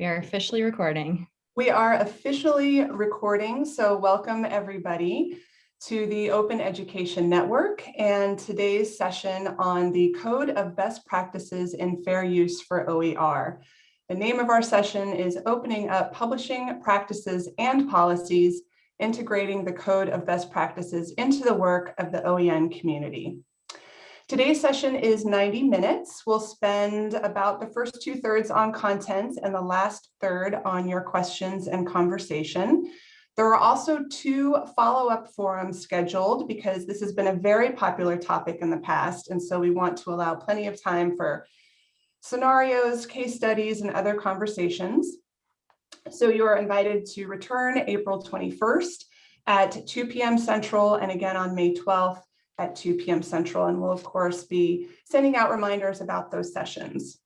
We are officially recording. We are officially recording, so welcome everybody to the Open Education Network and today's session on the Code of Best Practices in Fair Use for OER. The name of our session is Opening Up Publishing Practices and Policies, Integrating the Code of Best Practices into the work of the OEN community. Today's session is 90 minutes. We'll spend about the first two thirds on content and the last third on your questions and conversation. There are also two follow-up forums scheduled because this has been a very popular topic in the past. And so we want to allow plenty of time for scenarios, case studies, and other conversations. So you are invited to return April 21st at 2 p.m. Central and again on May 12th at 2 p.m. Central, and we'll of course be sending out reminders about those sessions.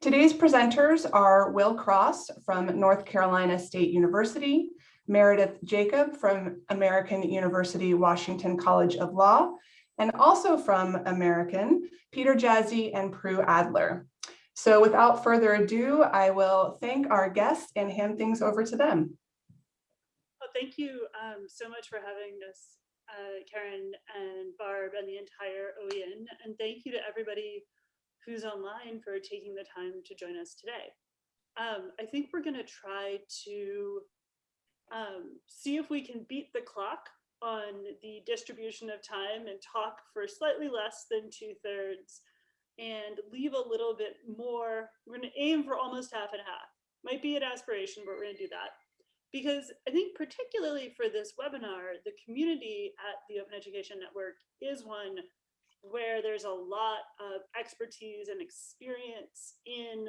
Today's presenters are Will Cross from North Carolina State University, Meredith Jacob from American University Washington College of Law, and also from American, Peter Jaszi and Prue Adler. So without further ado, I will thank our guests and hand things over to them. Well, thank you um, so much for having us uh, Karen and Barb and the entire OEN. And thank you to everybody who's online for taking the time to join us today. Um, I think we're going to try to um, see if we can beat the clock on the distribution of time and talk for slightly less than two thirds and leave a little bit more. We're going to aim for almost half and half. Might be an aspiration, but we're going to do that because I think particularly for this webinar, the community at the Open Education Network is one where there's a lot of expertise and experience in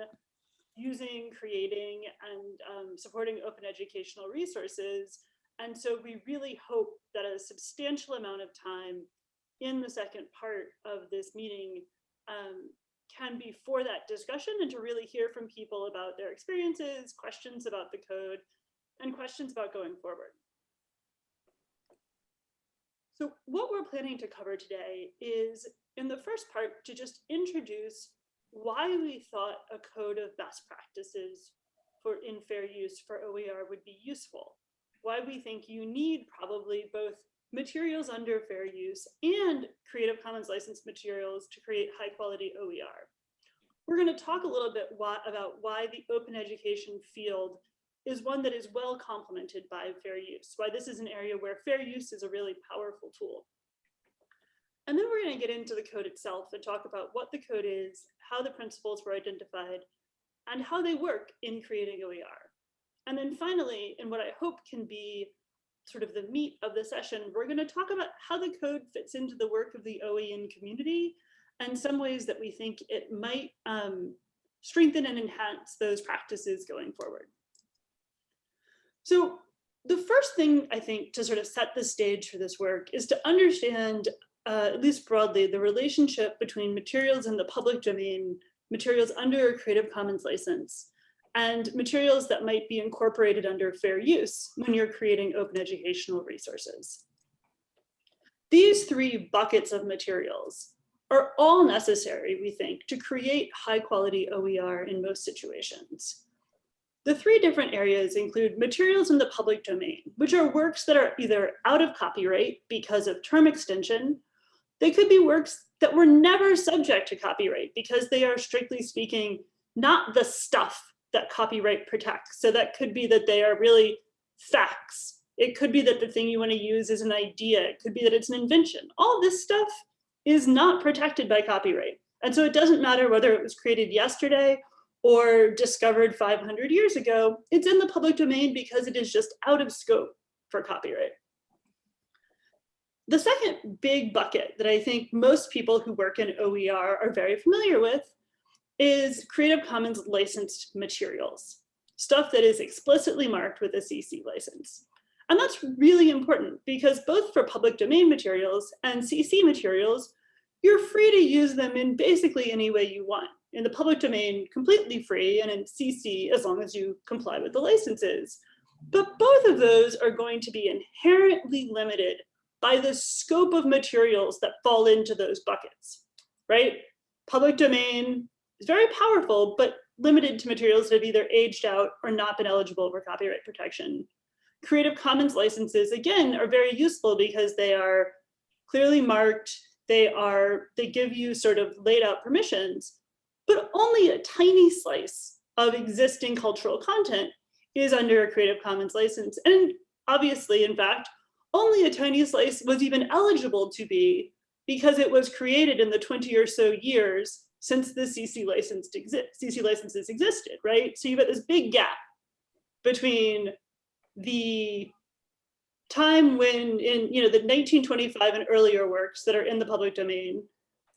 using, creating, and um, supporting open educational resources. And so we really hope that a substantial amount of time in the second part of this meeting um, can be for that discussion and to really hear from people about their experiences, questions about the code, and questions about going forward. So what we're planning to cover today is in the first part to just introduce why we thought a code of best practices for in fair use for OER would be useful, why we think you need probably both materials under fair use and Creative Commons licensed materials to create high quality OER. We're going to talk a little bit about why the open education field is one that is well complemented by fair use, why this is an area where fair use is a really powerful tool. And then we're going to get into the code itself and talk about what the code is, how the principles were identified, and how they work in creating OER. And then finally, in what I hope can be sort of the meat of the session, we're going to talk about how the code fits into the work of the OEN community and some ways that we think it might um, strengthen and enhance those practices going forward. So the first thing I think to sort of set the stage for this work is to understand, uh, at least broadly, the relationship between materials in the public domain, materials under a Creative Commons license, and materials that might be incorporated under fair use when you're creating open educational resources. These three buckets of materials are all necessary, we think, to create high quality OER in most situations. The three different areas include materials in the public domain, which are works that are either out of copyright because of term extension. They could be works that were never subject to copyright because they are strictly speaking, not the stuff that copyright protects. So that could be that they are really facts. It could be that the thing you want to use is an idea. It could be that it's an invention. All this stuff is not protected by copyright. And so it doesn't matter whether it was created yesterday or discovered 500 years ago, it's in the public domain because it is just out of scope for copyright. The second big bucket that I think most people who work in OER are very familiar with is Creative Commons licensed materials, stuff that is explicitly marked with a CC license. And that's really important because both for public domain materials and CC materials, you're free to use them in basically any way you want in the public domain completely free and in CC as long as you comply with the licenses. But both of those are going to be inherently limited by the scope of materials that fall into those buckets, right? Public domain is very powerful, but limited to materials that have either aged out or not been eligible for copyright protection. Creative Commons licenses, again, are very useful because they are clearly marked, they are, they give you sort of laid out permissions, but only a tiny slice of existing cultural content is under a Creative Commons license. And obviously, in fact, only a tiny slice was even eligible to be because it was created in the 20 or so years since the CC CC licenses existed, right? So you've got this big gap between the time when in you know the 1925 and earlier works that are in the public domain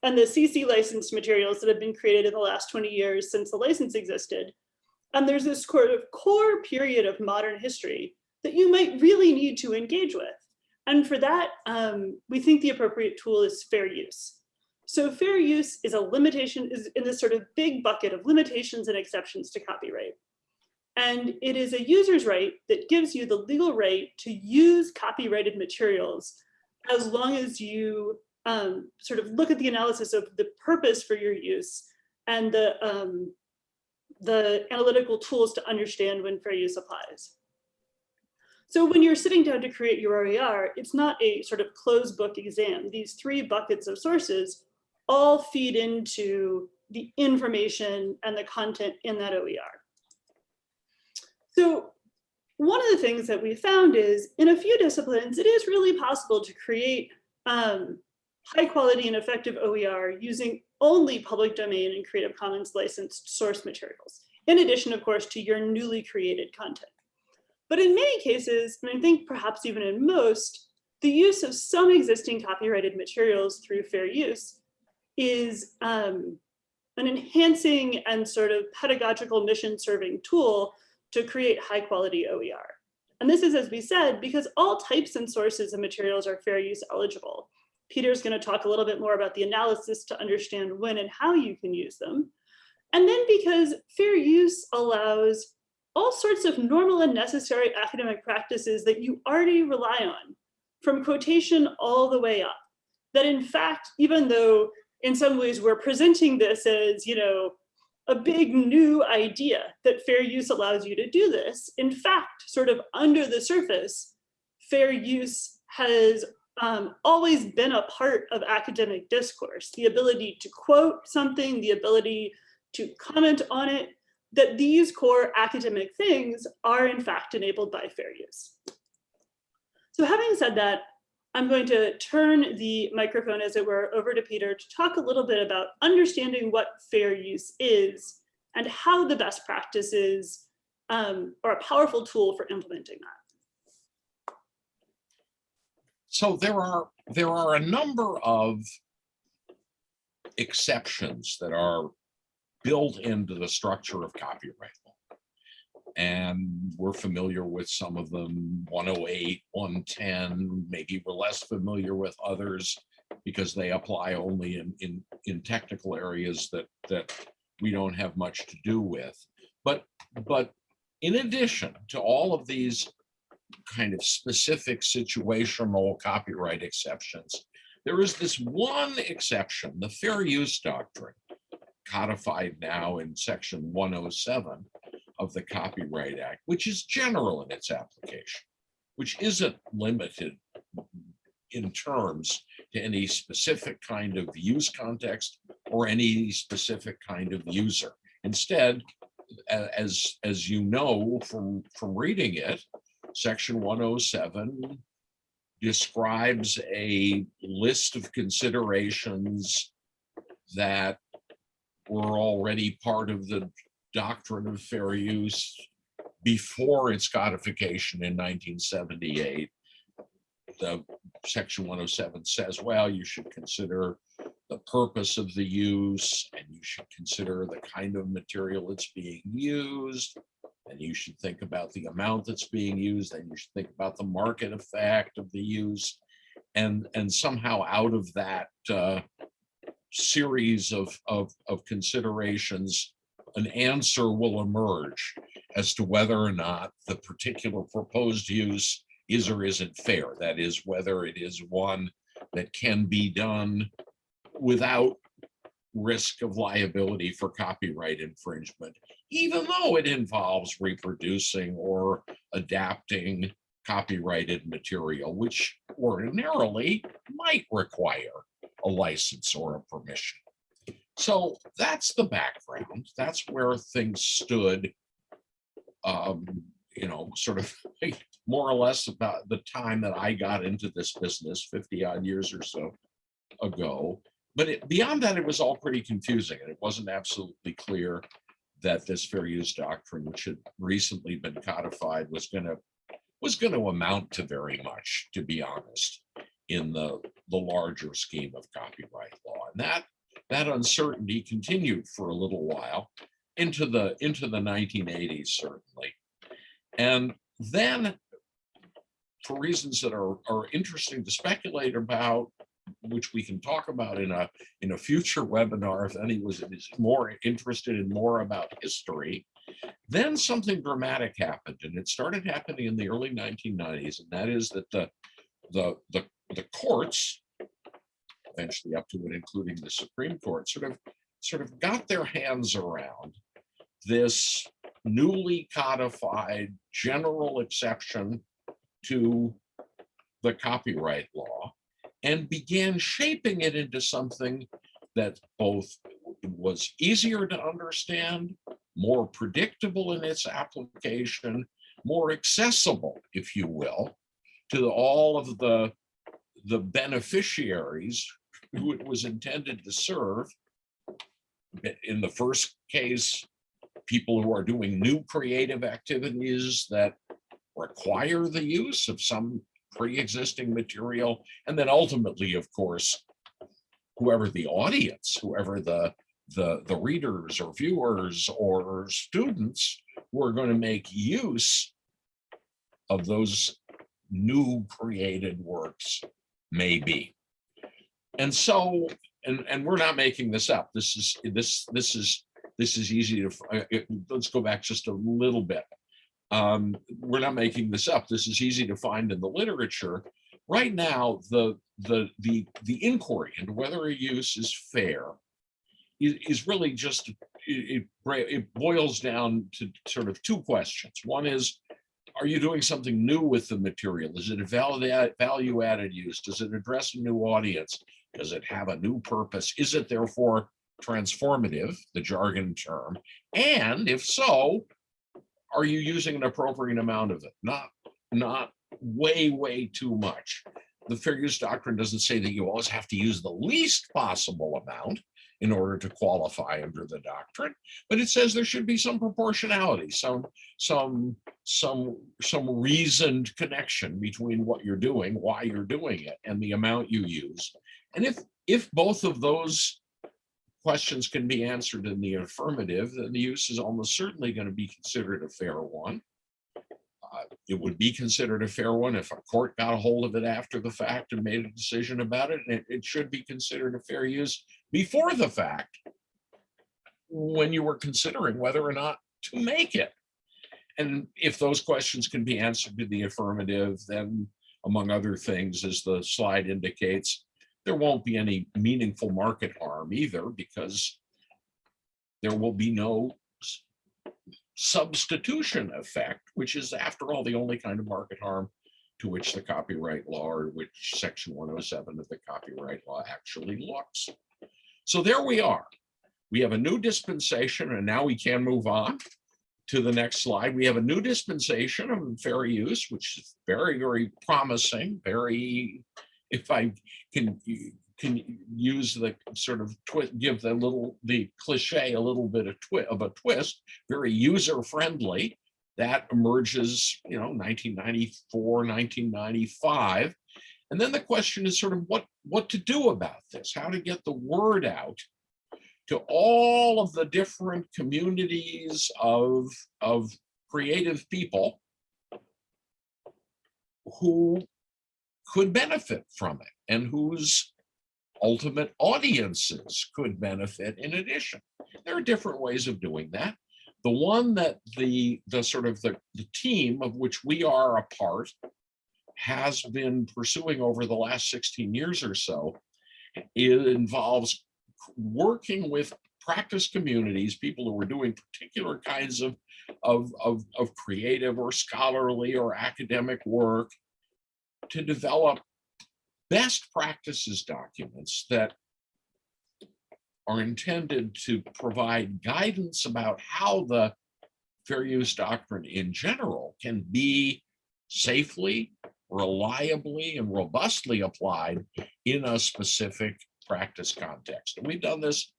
and the CC licensed materials that have been created in the last 20 years since the license existed. And there's this sort of core period of modern history that you might really need to engage with. And for that, um, we think the appropriate tool is fair use. So fair use is a limitation, is in this sort of big bucket of limitations and exceptions to copyright. And it is a user's right that gives you the legal right to use copyrighted materials as long as you um, sort of look at the analysis of the purpose for your use and the, um, the analytical tools to understand when fair use applies. So when you're sitting down to create your OER, it's not a sort of closed book exam. These three buckets of sources all feed into the information and the content in that OER. So one of the things that we found is in a few disciplines, it is really possible to create um, high quality and effective OER using only public domain and Creative Commons licensed source materials, in addition, of course, to your newly created content. But in many cases, and I think perhaps even in most, the use of some existing copyrighted materials through fair use is um, an enhancing and sort of pedagogical mission serving tool to create high quality OER. And this is, as we said, because all types and sources of materials are fair use eligible. Peter's gonna talk a little bit more about the analysis to understand when and how you can use them. And then because fair use allows all sorts of normal and necessary academic practices that you already rely on, from quotation all the way up. That in fact, even though in some ways we're presenting this as, you know, a big new idea that fair use allows you to do this, in fact, sort of under the surface, fair use has um, always been a part of academic discourse. The ability to quote something, the ability to comment on it, that these core academic things are in fact enabled by fair use. So having said that, I'm going to turn the microphone, as it were, over to Peter to talk a little bit about understanding what fair use is and how the best practices um, are a powerful tool for implementing that. So there are there are a number of exceptions that are built into the structure of copyright law. And we're familiar with some of them, 108, 110, maybe we're less familiar with others because they apply only in, in, in technical areas that, that we don't have much to do with. But, but in addition to all of these kind of specific situational copyright exceptions, there is this one exception, the fair use doctrine, codified now in section 107 of the Copyright Act, which is general in its application, which isn't limited in terms to any specific kind of use context or any specific kind of user. Instead, as, as you know from, from reading it, section 107 describes a list of considerations that were already part of the doctrine of fair use before its codification in 1978. The section 107 says, well, you should consider the purpose of the use and you should consider the kind of material that's being used and you should think about the amount that's being used and you should think about the market effect of the use and and somehow out of that uh, series of, of, of considerations, an answer will emerge as to whether or not the particular proposed use is or isn't fair. That is, whether it is one that can be done without risk of liability for copyright infringement even though it involves reproducing or adapting copyrighted material, which ordinarily might require a license or a permission. So that's the background. That's where things stood. Um, you know, sort of more or less about the time that I got into this business 50 odd years or so ago. But it, beyond that, it was all pretty confusing and it wasn't absolutely clear that this fair use doctrine, which had recently been codified, was going to was going to amount to very much, to be honest, in the the larger scheme of copyright law. And that that uncertainty continued for a little while into the into the 1980s, certainly. And then for reasons that are, are interesting to speculate about, which we can talk about in a in a future webinar if any was is more interested in more about history, then something dramatic happened, and it started happening in the early 1990s, and that is that the the the, the courts, eventually up to and including the Supreme Court, sort of sort of got their hands around this newly codified general exception to the copyright law and began shaping it into something that both was easier to understand, more predictable in its application, more accessible, if you will, to all of the, the beneficiaries who it was intended to serve. In the first case, people who are doing new creative activities that require the use of some pre-existing material. And then ultimately, of course, whoever the audience, whoever the, the, the readers or viewers or students who are going to make use of those new created works may be. And so, and, and we're not making this up. This is, this, this is, this is easy to, uh, let's go back just a little bit. Um, we're not making this up. This is easy to find in the literature. Right now, the the the the inquiry into whether a use is fair is, is really just it, it boils down to sort of two questions. One is, are you doing something new with the material? Is it a valid value added use? Does it address a new audience? Does it have a new purpose? Is it therefore transformative, the jargon term? And if so, are you using an appropriate amount of it? Not, not way, way too much. The fair use doctrine doesn't say that you always have to use the least possible amount in order to qualify under the doctrine, but it says there should be some proportionality, some, some, some, some reasoned connection between what you're doing, why you're doing it, and the amount you use. And if, if both of those questions can be answered in the affirmative, then the use is almost certainly going to be considered a fair one. Uh, It would be considered a fair one if a court got a hold of it after the fact and made a decision about it, it, it should be considered a fair use before the fact when you were considering whether or not to make it. And if those questions can be answered to the affirmative, then among other things, as the slide indicates, there won't be any meaningful market harm either because there will be no substitution effect, which is after all, the only kind of market harm to which the copyright law or which section 107 of the copyright law actually looks. So there we are. We have a new dispensation and now we can move on to the next slide. We have a new dispensation of fair use, which is very, very promising, very, if I can, can use the sort of give the little, the cliche a little bit of of a twist, very user friendly. That emerges, you know, 1994, 1995. And then the question is sort of what, what to do about this, how to get the word out to all of the different communities of, of creative people who could benefit from it and whose ultimate audiences could benefit in addition. There are different ways of doing that. The one that the, the sort of the, the team of which we are a part has been pursuing over the last 16 years or so, it involves working with practice communities, people who are doing particular kinds of, of, of, of creative or scholarly or academic work to develop best practices documents that are intended to provide guidance about how the fair use doctrine in general can be safely, reliably, and robustly applied in a specific practice context. And we've done this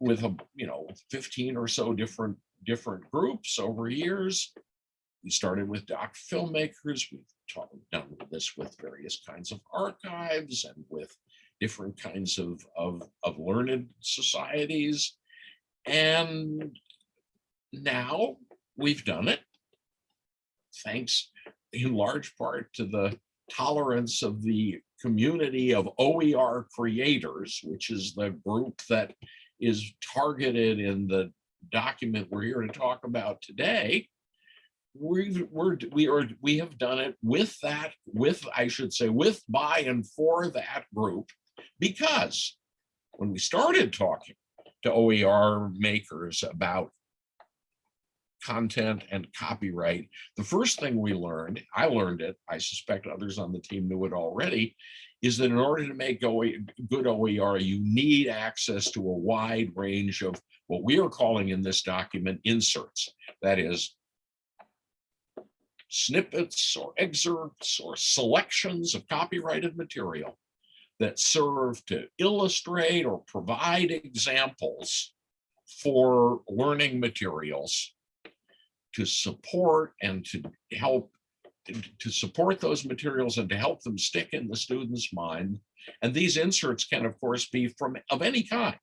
with a, you know, 15 or so different different groups over years. We started with doc filmmakers. We've talked, done this with various kinds of archives and with different kinds of, of, of learned societies. And now we've done it. Thanks in large part to the tolerance of the community of OER creators, which is the group that is targeted in the document we're here to talk about today. We've, we're, we are, we have done it with that, with, I should say, with, by, and for that group, because when we started talking to OER makers about content and copyright, the first thing we learned, I learned it, I suspect others on the team knew it already, is that in order to make good OER, you need access to a wide range of what we are calling in this document inserts. That is snippets or excerpts or selections of copyrighted material that serve to illustrate or provide examples for learning materials to support and to help to support those materials and to help them stick in the student's mind. And these inserts can, of course, be from of any kind.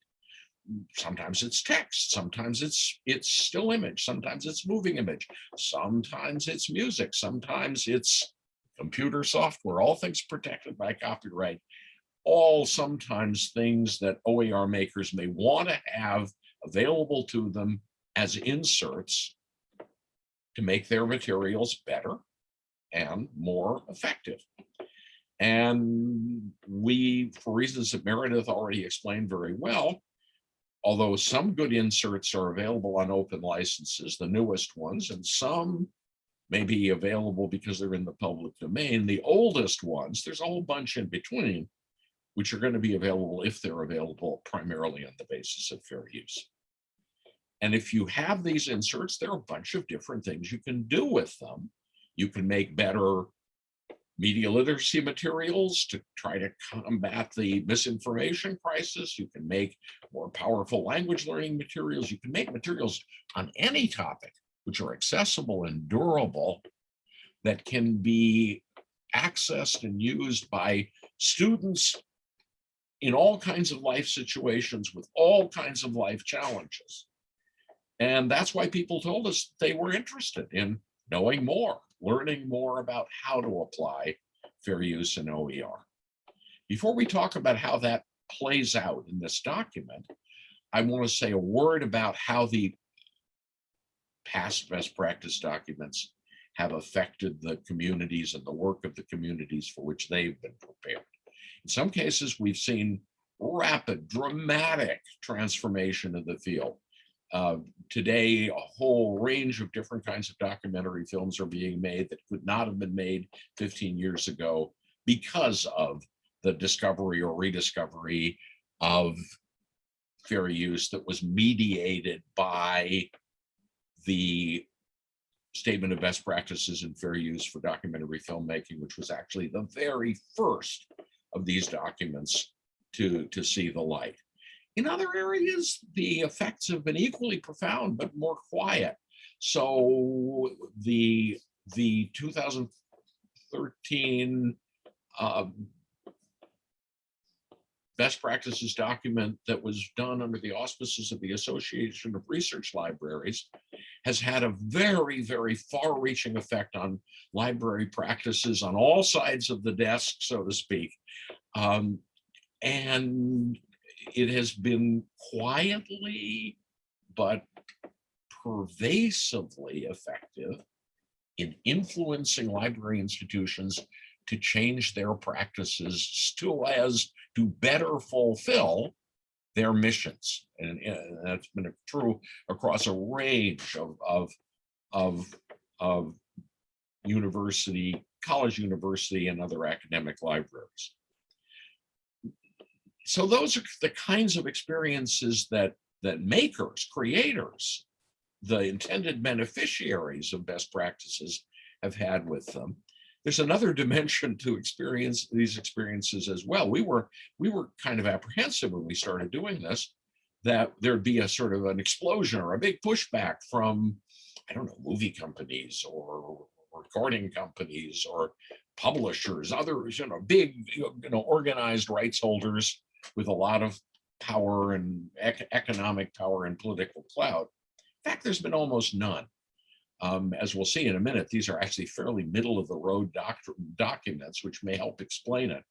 Sometimes it's text, sometimes it's it's still image, sometimes it's moving image, sometimes it's music, sometimes it's computer software, all things protected by copyright, all sometimes things that OER makers may want to have available to them as inserts to make their materials better and more effective. And we, for reasons that Meredith already explained very well, although some good inserts are available on open licenses, the newest ones, and some may be available because they're in the public domain, the oldest ones, there's a whole bunch in between, which are going to be available if they're available primarily on the basis of fair use. And if you have these inserts, there are a bunch of different things you can do with them. You can make better media literacy materials to try to combat the misinformation crisis. You can make more powerful language learning materials. You can make materials on any topic which are accessible and durable that can be accessed and used by students in all kinds of life situations with all kinds of life challenges. And that's why people told us they were interested in knowing more, learning more about how to apply fair use in OER. Before we talk about how that plays out in this document, I want to say a word about how the past best practice documents have affected the communities and the work of the communities for which they've been prepared. In some cases, we've seen rapid, dramatic transformation of the field. Uh, today, a whole range of different kinds of documentary films are being made that could not have been made 15 years ago because of the discovery or rediscovery of fair use that was mediated by the statement of best practices in fair use for documentary filmmaking, which was actually the very first of these documents to, to see the light. In other areas, the effects have been equally profound, but more quiet. So the, the 2013 um, best practices document that was done under the auspices of the Association of Research Libraries has had a very, very far reaching effect on library practices on all sides of the desk, so to speak. Um, and it has been quietly, but pervasively effective in influencing library institutions to change their practices still as to better fulfill their missions. And, and that's been true across a range of, of, of, of university, college university and other academic libraries. So those are the kinds of experiences that, that makers, creators, the intended beneficiaries of best practices have had with them. There's another dimension to experience these experiences as well. We were we were kind of apprehensive when we started doing this that there'd be a sort of an explosion or a big pushback from I don't know movie companies or recording companies or publishers, others, you know, big, you know, organized rights holders with a lot of power and ec economic power and political clout. In fact, there's been almost none. Um, as we'll see in a minute, these are actually fairly middle of the road doc documents, which may help explain it.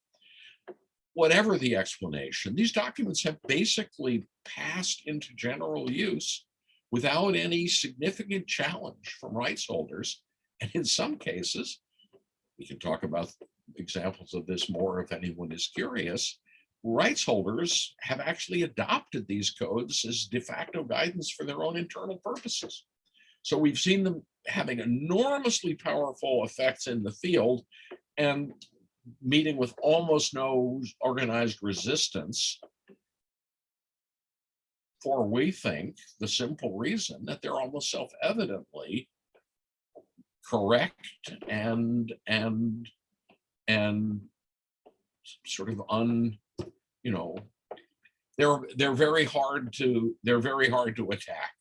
Whatever the explanation, these documents have basically passed into general use without any significant challenge from rights holders. And in some cases, we can talk about examples of this more if anyone is curious, rights holders have actually adopted these codes as de facto guidance for their own internal purposes. So we've seen them having enormously powerful effects in the field and meeting with almost no organized resistance for we think the simple reason that they're almost self-evidently correct and and and sort of un you know they're they're very hard to they're very hard to attack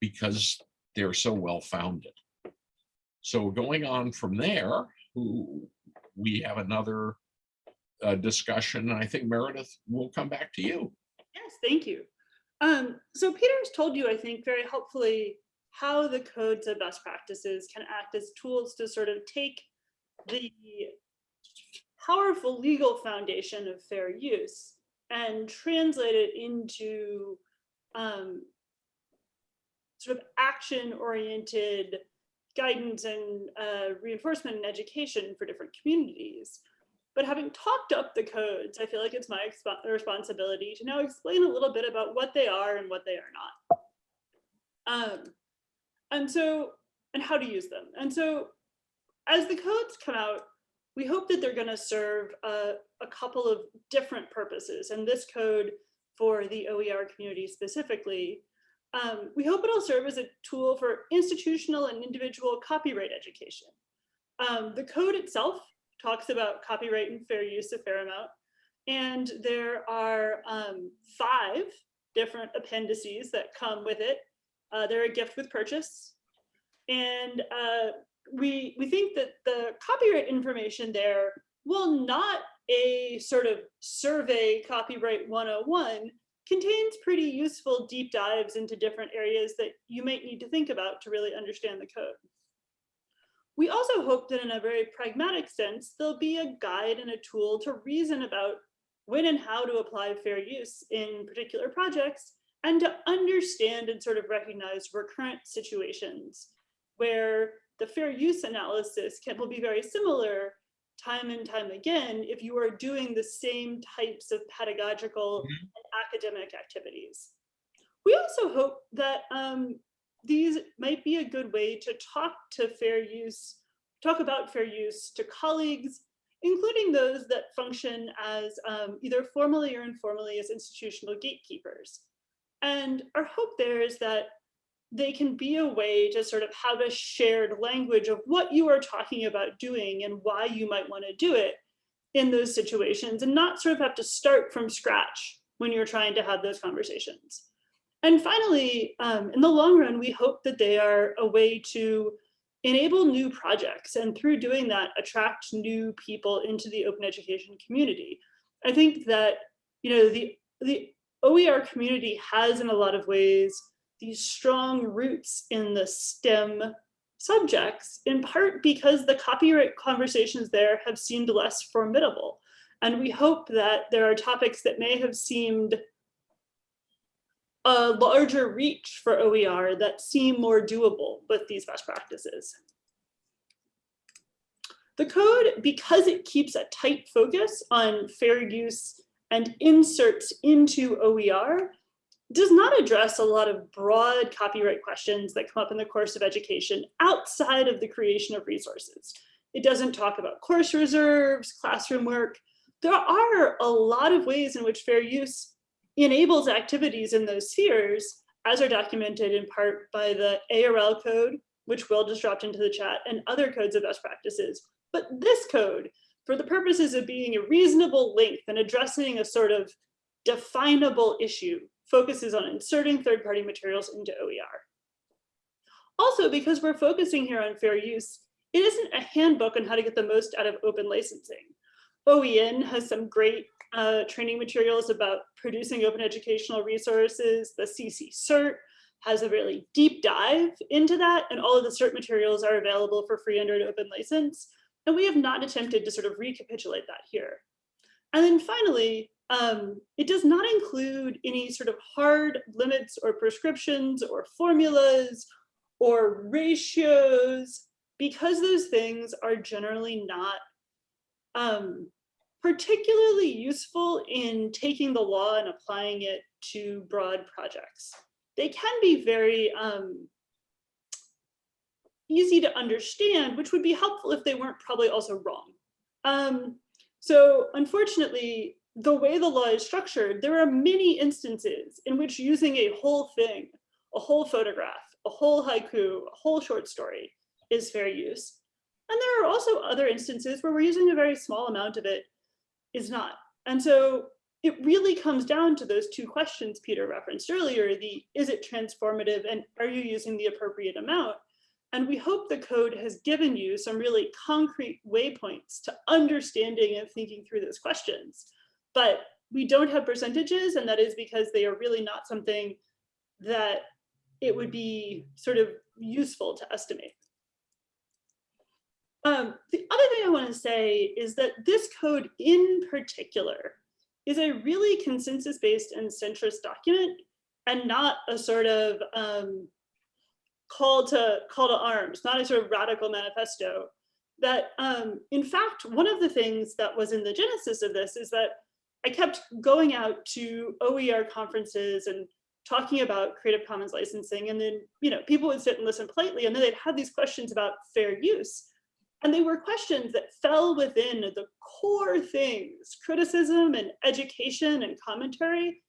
because they're so well founded. So going on from there we have another uh, discussion and i think meredith will come back to you. Yes thank you. Um so peter's told you i think very helpfully how the codes of best practices can act as tools to sort of take the powerful legal foundation of fair use and translate it into um, sort of action-oriented guidance and uh, reinforcement and education for different communities. But having talked up the codes, I feel like it's my responsibility to now explain a little bit about what they are and what they are not. Um, and so, and how to use them. And so as the codes come out, we hope that they're gonna serve a, a couple of different purposes. And this code for the OER community specifically, um, we hope it'll serve as a tool for institutional and individual copyright education. Um, the code itself talks about copyright and fair use a fair amount. And there are um, five different appendices that come with it. Uh, they're a gift with purchase. And uh, we, we think that the copyright information there, while not a sort of survey copyright 101, contains pretty useful deep dives into different areas that you might need to think about to really understand the code. We also hope that in a very pragmatic sense, there'll be a guide and a tool to reason about when and how to apply fair use in particular projects and to understand and sort of recognize recurrent situations where the fair use analysis can will be very similar time and time again if you are doing the same types of pedagogical mm -hmm. and academic activities. We also hope that um, these might be a good way to talk to fair use, talk about fair use to colleagues, including those that function as um, either formally or informally as institutional gatekeepers. And our hope there is that they can be a way to sort of have a shared language of what you are talking about doing and why you might want to do it in those situations and not sort of have to start from scratch when you're trying to have those conversations. And finally, um, in the long run, we hope that they are a way to enable new projects and through doing that, attract new people into the open education community. I think that, you know, the, the OER community has in a lot of ways these strong roots in the STEM subjects, in part because the copyright conversations there have seemed less formidable. And we hope that there are topics that may have seemed a larger reach for OER that seem more doable with these best practices. The code, because it keeps a tight focus on fair use and inserts into OER does not address a lot of broad copyright questions that come up in the course of education outside of the creation of resources. It doesn't talk about course reserves, classroom work. There are a lot of ways in which fair use enables activities in those spheres, as are documented in part by the ARL code, which Will just dropped into the chat, and other codes of best practices. But this code, for the purposes of being a reasonable length and addressing a sort of definable issue, focuses on inserting third-party materials into OER. Also, because we're focusing here on fair use, it isn't a handbook on how to get the most out of open licensing. OEN has some great uh, training materials about producing open educational resources. The CC CERT has a really deep dive into that, and all of the CERT materials are available for free under an open license. And we have not attempted to sort of recapitulate that here. And then finally, um, it does not include any sort of hard limits or prescriptions or formulas or ratios because those things are generally not um, particularly useful in taking the law and applying it to broad projects. They can be very um, easy to understand, which would be helpful if they weren't probably also wrong. Um, so unfortunately, the way the law is structured, there are many instances in which using a whole thing, a whole photograph, a whole haiku, a whole short story is fair use. And there are also other instances where we're using a very small amount of it is not. And so it really comes down to those two questions Peter referenced earlier, the is it transformative and are you using the appropriate amount? And we hope the code has given you some really concrete waypoints to understanding and thinking through those questions. But we don't have percentages, and that is because they are really not something that it would be sort of useful to estimate. Um, the other thing I want to say is that this code in particular is a really consensus-based and centrist document and not a sort of um, call to call to arms, not a sort of radical manifesto. That um, in fact, one of the things that was in the genesis of this is that I kept going out to OER conferences and talking about Creative Commons licensing. And then, you know, people would sit and listen politely and then they'd have these questions about fair use. And they were questions that fell within the core things, criticism and education and commentary,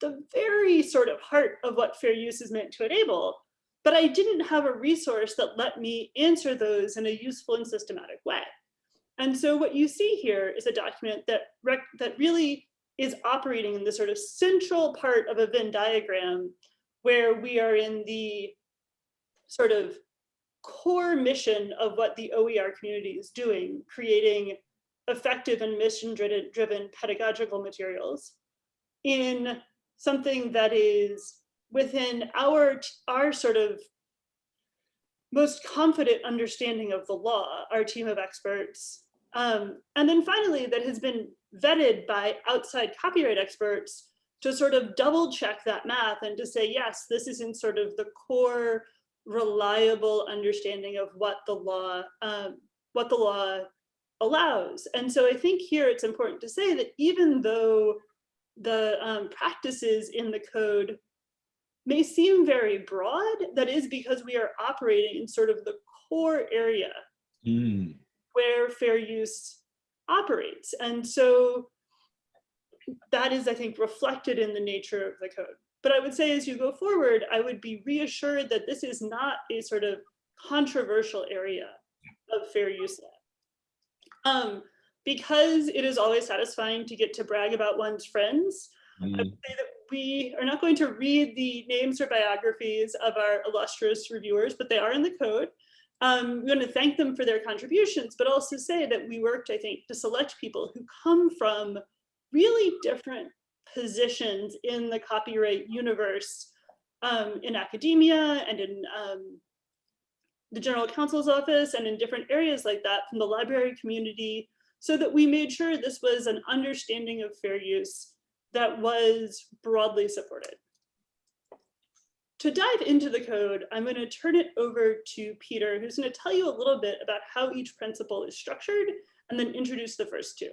the very sort of heart of what fair use is meant to enable. But I didn't have a resource that let me answer those in a useful and systematic way. And so what you see here is a document that, that really is operating in the sort of central part of a Venn diagram where we are in the sort of core mission of what the OER community is doing, creating effective and mission-driven pedagogical materials in something that is within our, our sort of most confident understanding of the law, our team of experts. Um, and then finally, that has been vetted by outside copyright experts to sort of double check that math and to say, yes, this is in sort of the core reliable understanding of what the law um, what the law allows. And so I think here it's important to say that even though the um, practices in the code may seem very broad, that is because we are operating in sort of the core area Mm. Where fair use operates. And so that is, I think, reflected in the nature of the code. But I would say as you go forward, I would be reassured that this is not a sort of controversial area of fair use law. Um, because it is always satisfying to get to brag about one's friends, I Mm. would say that we are not going to read the names or biographies of our illustrious reviewers, but they are in the code. Um, we want to thank them for their contributions, but also say that we worked, I think, to select people who come from really different positions in the copyright universe um, in academia and in um, the general counsel's office and in different areas like that from the library community so that we made sure this was an understanding of fair use that was broadly supported. To dive into the code, I'm going to turn it over to Peter, who's going to tell you a little bit about how each principle is structured and then introduce the first two.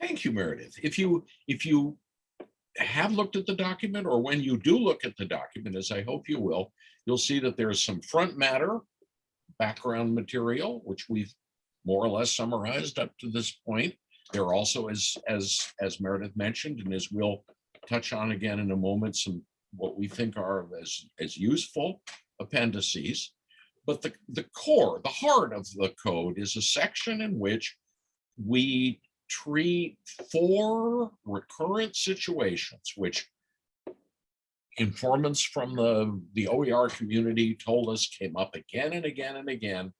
Thank you, Meredith. If you, if you have looked at the document or when you do look at the document, as I hope you will, you'll see that there's some front matter, background material, which we've more or less summarized up to this point. There are also, as, as, as Meredith mentioned, and as we'll touch on again in a moment, some what we think are as, as useful appendices. But the, the core, the heart of the code is a section in which we treat four recurrent situations, which informants from the, the OER community told us came up again and again and again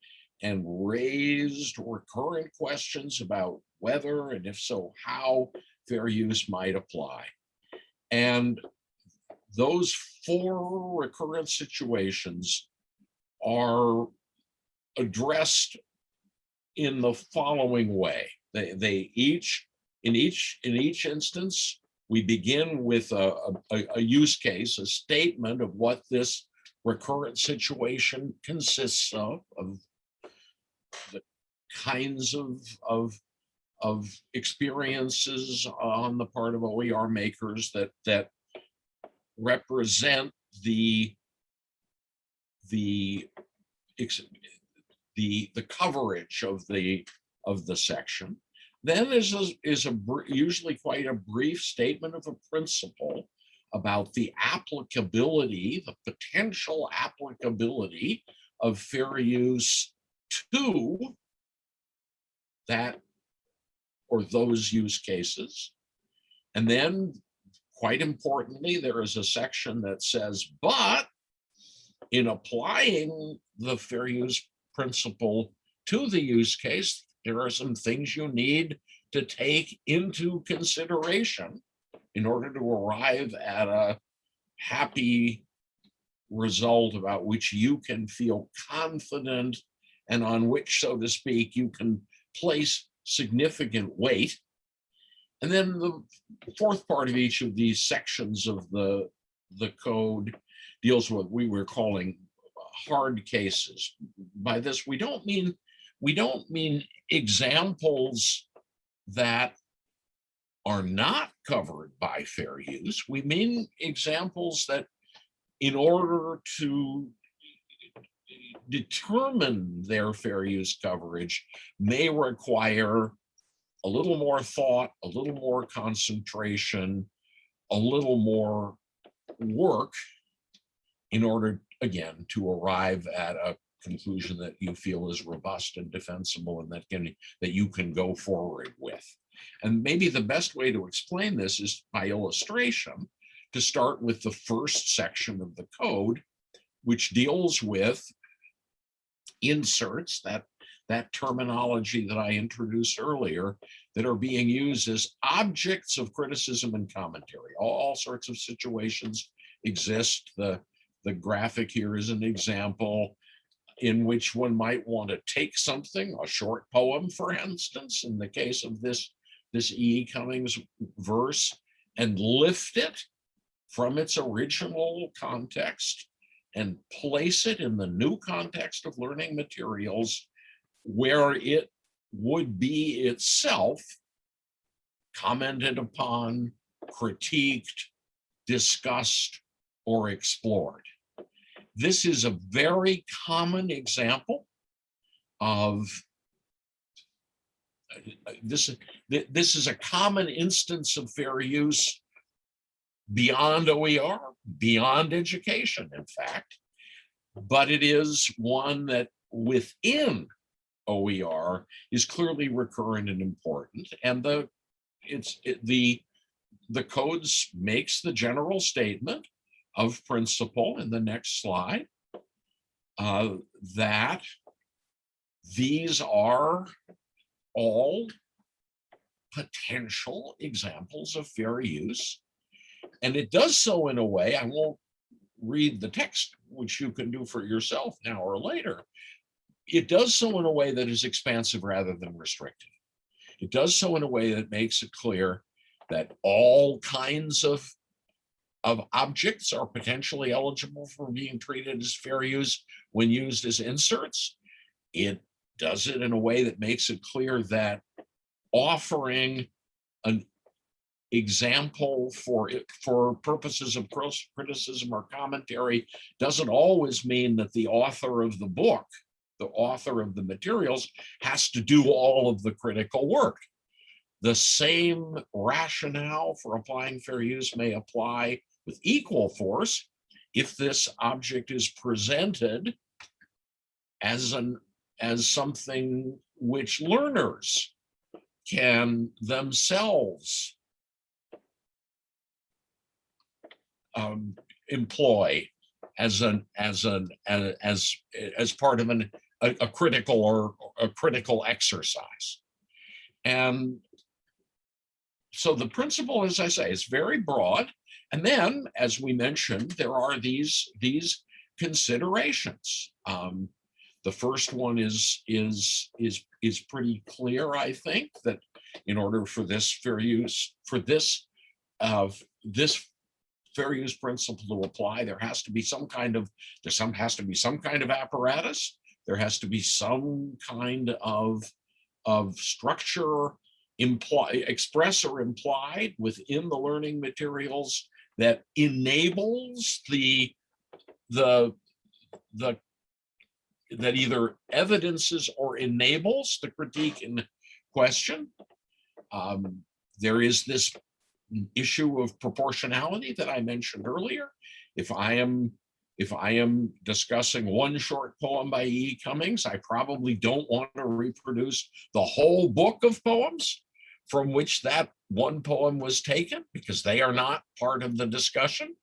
and raised recurrent questions about whether, and if so, how fair use might apply. And those four recurrent situations are addressed in the following way. They, they each, in each, in each instance, we begin with a, a, a use case, a statement of what this recurrent situation consists of, of the kinds of, of, of experiences on the part of OER makers that, that represent the, the, the, the coverage of the, of the section. Then is, a- is a, usually quite a brief statement of a principle about the applicability, the potential applicability of fair use to that or those use cases. And then, quite importantly, there is a section that says, but in applying the fair use principle to the use case, there are some things you need to take into consideration in order to arrive at a happy result about which you can feel confident and on which, so to speak, you can place significant weight. And then the fourth part of each of these sections of the, the code deals with what we were calling hard cases. By this, we don't mean, we don't mean examples that are not covered by fair use. We mean examples that in order to determine their fair use coverage may require a little more thought, a little more concentration, a little more work in order, again, to arrive at a conclusion that you feel is robust and defensible and that can, that you can go forward with. And maybe the best way to explain this is by illustration, to start with the first section of the code, which deals with inserts, that, that terminology that I introduced earlier, that are being used as objects of criticism and commentary. All, sorts of situations exist. The, the graphic here is an example in which one might want to take something, a short poem, for instance, in the case of this, this E. Cummings verse, and lift it from its original context and place it in the new context of learning materials where it would be itself commented upon, critiqued, discussed, or explored. This is a very common example of uh, this, this is a common instance of fair use beyond OER, beyond education, in fact. But it is one that within OER is clearly recurrent and important. And the it's it, the the codes makes the general statement of principle in the next slide uh, that these are all potential examples of fair use and it does so in a way, I won't read the text, which you can do for yourself now or later. It does so in a way that is expansive rather than restrictive. It does so in a way that makes it clear that all kinds of, of objects are potentially eligible for being treated as fair use when used as inserts. It does it in a way that makes it clear that offering an example for it for purposes of criticism or commentary doesn't always mean that the author of the book, the author of the materials has to do all of the critical work. The same rationale for applying fair use may apply with equal force if this object is presented as an as something which learners can themselves um, employ as an as an as as, as part of an a, a critical or a critical exercise and so the principle as i say is very broad and then as we mentioned there are these these considerations um, the first one is is is is pretty clear i think that in order for this fair use for this of this fair use principle to apply, there has to be some kind of, there some has to be some kind of apparatus. There has to be some kind of, of structure express or implied within the learning materials that enables the, the, the, that either evidences or enables the critique in question. Um, there is this issue of proportionality that I mentioned earlier. If I am if I am discussing one short poem by E. Cummings, I probably don't want to reproduce the whole book of poems from which that one poem was taken because they are not part of the discussion.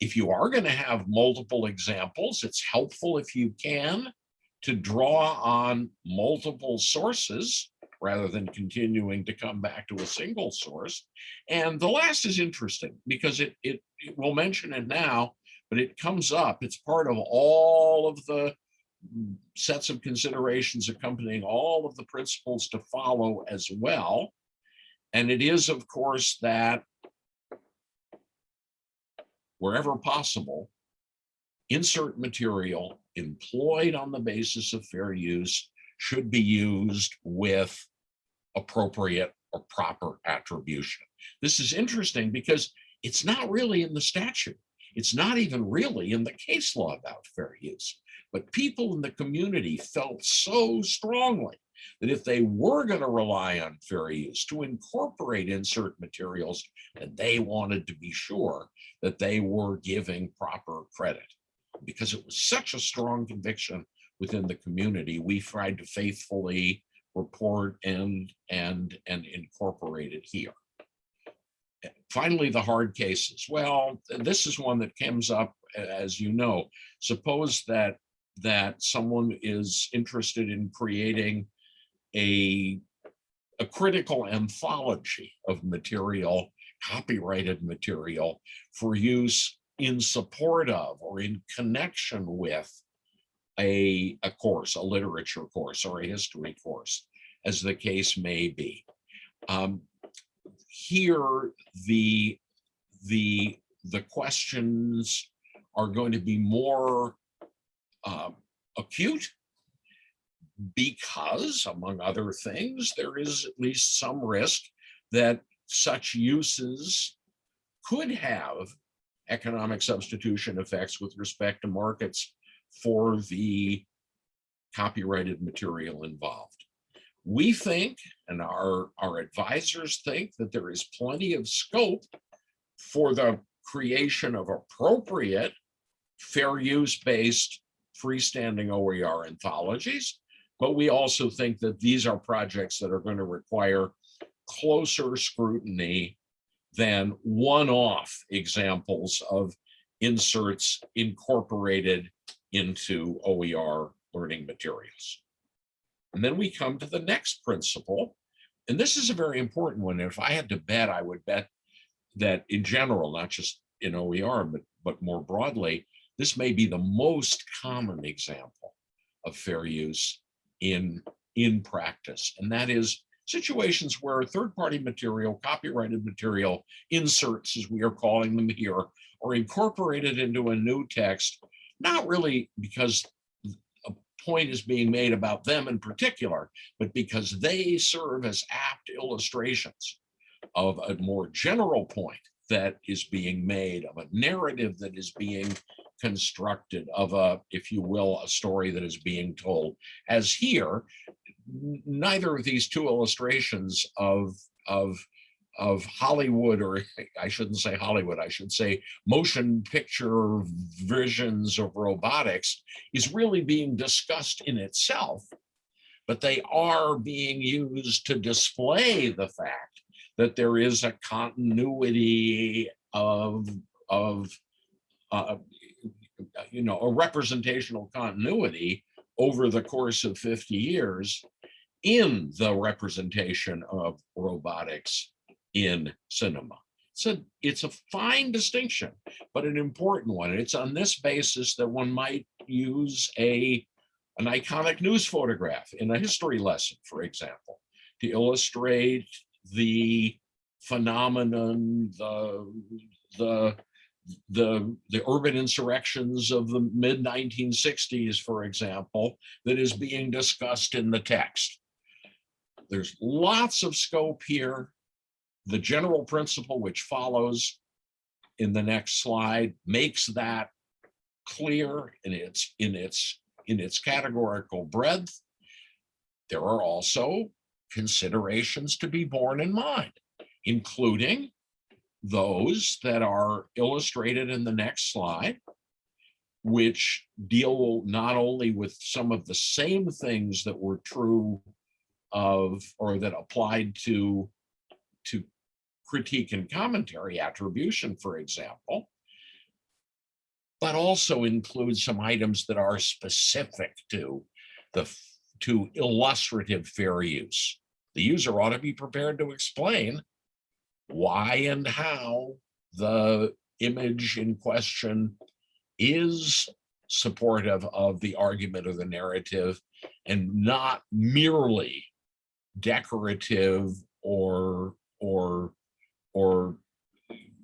If you are going to have multiple examples, it's helpful if you can to draw on multiple sources rather than continuing to come back to a single source. And the last is interesting because it, it, it will mention it now, but it comes up, it's part of all of the mm, sets of considerations accompanying all of the principles to follow as well. And it is, of course, that wherever possible, insert material employed on the basis of fair use should be used with appropriate or proper attribution. This is interesting because it's not really in the statute. It's not even really in the case law about fair use. But people in the community felt so strongly that if they were going to rely on fair use to incorporate insert materials, and they wanted to be sure that they were giving proper credit. Because it was such a strong conviction within the community, we tried to faithfully report and and and incorporate it here. Finally, the hard cases. Well, this is one that comes up, as you know. Suppose that that someone is interested in creating a a critical anthology of material, copyrighted material for use in support of or in connection with a, a course, a literature course or a history course, as the case may be. Um, here, the, the, the questions are going to be more uh, acute because, among other things, there is at least some risk that such uses could have economic substitution effects with respect to markets for the copyrighted material involved. We think, and our, our advisors think, that there is plenty of scope for the creation of appropriate fair use based freestanding OER anthologies. But we also think that these are projects that are going to require closer scrutiny than one-off examples of inserts incorporated into OER learning materials. And then we come to the next principle, and this is a very important one. If I had to bet, I would bet that in general, not just in OER, but, but more broadly, this may be the most common example of fair use in, in practice. And that is situations where third-party material, copyrighted material, inserts, as we are calling them here, are incorporated into a new text not really because point is being made about them in particular, but because they serve as apt illustrations of a more general point that is being made, of a narrative that is being constructed, of a, if you will, a story that is being told. As here, neither of these two illustrations of, of, of Hollywood, or I shouldn't say Hollywood, I should say motion picture visions of robotics is really being discussed in itself, but they are being used to display the fact that there is a continuity of, of, uh, you know, a representational continuity over the course of 50 years in the representation of robotics in cinema. So it's a fine distinction, but an important one. It's on this basis that one might use a an iconic news photograph in a history lesson, for example, to illustrate the phenomenon, the the the the urban insurrections of the mid 1960s, for example, that is being discussed in the text. There's lots of scope here. The general principle which follows in the next slide makes that clear in its in its in its categorical breadth. There are also considerations to be borne in mind, including those that are illustrated in the next slide, which deal not only with some of the same things that were true of or that applied to to critique and commentary attribution, for example, but also include some items that are specific to the to illustrative fair use. The user ought to be prepared to explain why and how the image in question is supportive of the argument or the narrative and not merely decorative or or or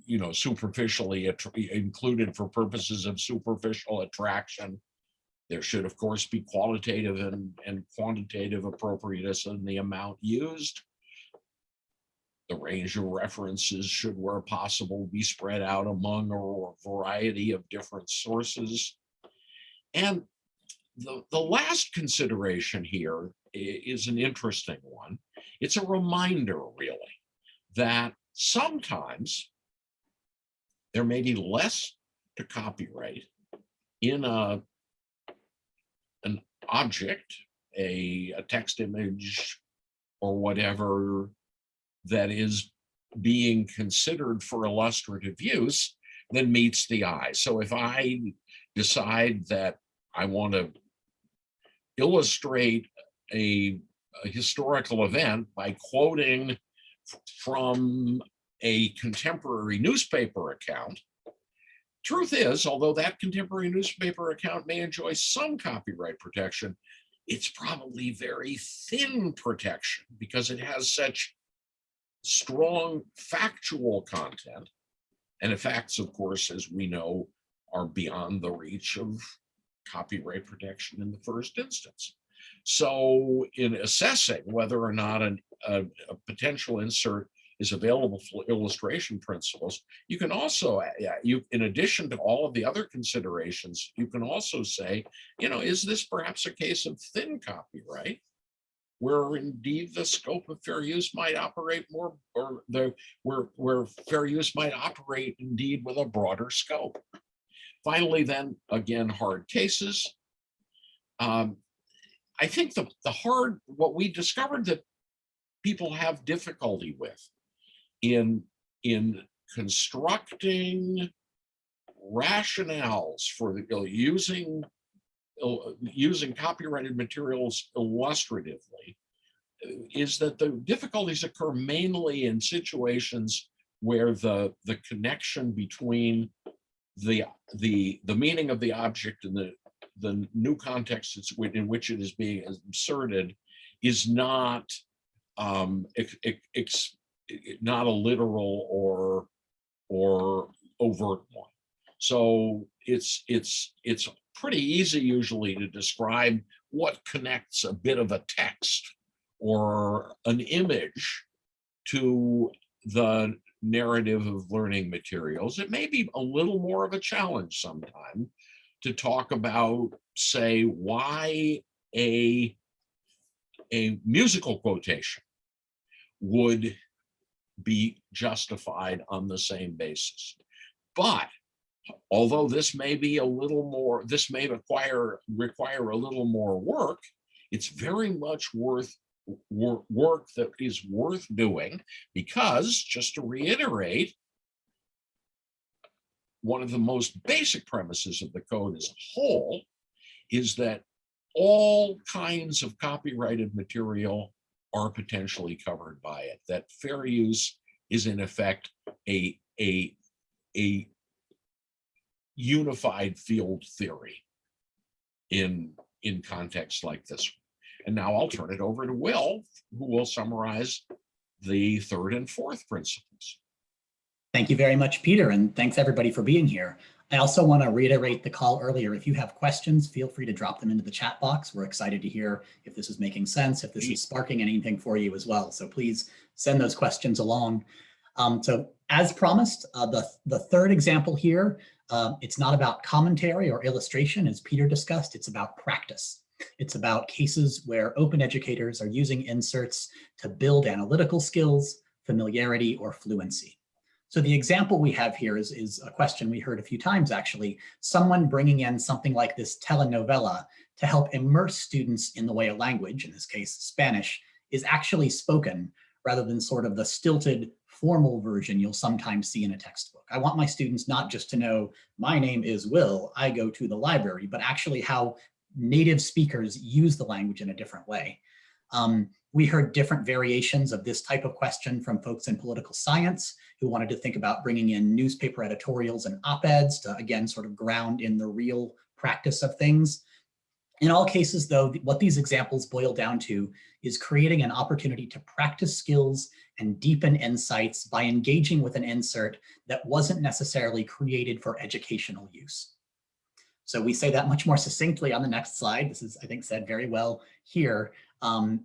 you know superficially included for purposes of superficial attraction there should of course be qualitative and and quantitative appropriateness in the amount used the range of references should where possible be spread out among a variety of different sources and the, the last consideration here is an interesting one. It's a reminder, really, that sometimes there may be less to copyright in a an object, a, a text image, or whatever that is being considered for illustrative use than meets the eye. So if I decide that I want to illustrate a, a historical event by quoting from a contemporary newspaper account. Truth is, although that contemporary newspaper account may enjoy some copyright protection, it's probably very thin protection because it has such strong factual content. And the facts, of course, as we know, are beyond the reach of copyright protection in the first instance. So in assessing whether or not an, a, a potential insert is available for illustration principles, you can also, uh, you, in addition to all of the other considerations, you can also say, you know, is this perhaps a case of thin copyright? Where indeed the scope of fair use might operate more, or the, where, where fair use might operate indeed with a broader scope. Finally, then, again, hard cases. Um, I think the, the hard, what we discovered that people have difficulty with in, in constructing rationales for the, you know, using, using copyrighted materials illustratively uh, is that the difficulties occur mainly in situations where the, the connection between the, the, the meaning of the object and the, the new context in which it is being inserted is not um, not a literal or or overt one. So it's it's it's pretty easy usually to describe what connects a bit of a text or an image to the narrative of learning materials, it may be a little more of a challenge sometime to talk about, say, why a, a musical quotation would be justified on the same basis. But although this may be a little more, this may require, require a little more work, it's very much worth work that is worth doing because just to reiterate, one of the most basic premises of the code as a whole is that all kinds of copyrighted material are potentially covered by it, that fair use is in effect a, a, a unified field theory in, in contexts like this. And now I'll turn it over to Will, who will summarize the third and fourth principles. Thank you very much, Peter, and thanks everybody for being here. I also want to reiterate the call earlier. If you have questions, feel free to drop them into the chat box. We're excited to hear if this is making sense, if this is sparking anything for you as well. So please send those questions along. Um, so as promised, uh, the, the third example here, uh, it's not about commentary or illustration, as Peter discussed, it's about practice. It's about cases where open educators are using inserts to build analytical skills, familiarity, or fluency. So the example we have here is, is a question we heard a few times actually, someone bringing in something like this telenovela to help immerse students in the way a language, in this case Spanish, is actually spoken rather than sort of the stilted formal version you'll sometimes see in a textbook. I want my students not just to know my name is Will, I go to the library, but actually how native speakers use the language in a different way. Um, we heard different variations of this type of question from folks in political science who wanted to think about bringing in newspaper editorials and op-eds to, again, sort of ground in the real practice of things. In all cases, though, what these examples boil down to is creating an opportunity to practice skills and deepen insights by engaging with an insert that wasn't necessarily created for educational use. So we say that much more succinctly on the next slide. This is, I think, said very well here. Um,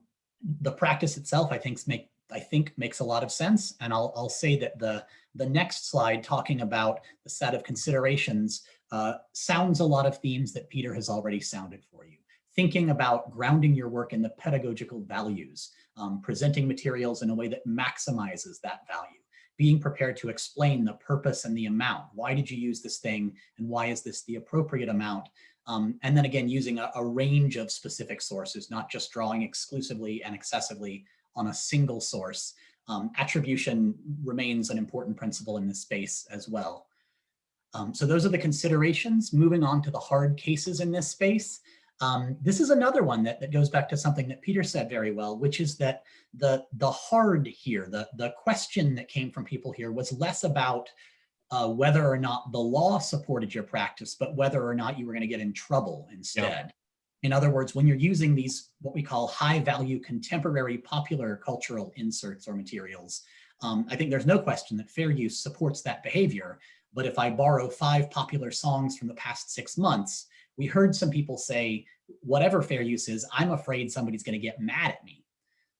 the practice itself, I think, make, I think makes a lot of sense. And I'll, I'll say that the, the next slide talking about the set of considerations uh, sounds a lot of themes that Peter has already sounded for you. Thinking about grounding your work in the pedagogical values, um, presenting materials in a way that maximizes that value, being prepared to explain the purpose and the amount. Why did you use this thing and why is this the appropriate amount? Um, and then again, using a, a, range of specific sources, not just drawing exclusively and excessively on a single source. Um, attribution remains an important principle in this space as well. Um, so those are the considerations. Moving on to the hard cases in this space. Um, this is another one that, that goes back to something that Peter said very well, which is that the, the hard here, the, the question that came from people here was less about uh, whether or not the law supported your practice, but whether or not you were going to get in trouble instead. In other words, when you're using these, what we call high value contemporary popular cultural inserts or materials, um, I think there's no question that fair use supports that behavior. But if I borrow five popular songs from the past six months, we heard some people say, whatever fair use is, I'm afraid somebody's going to get mad at me.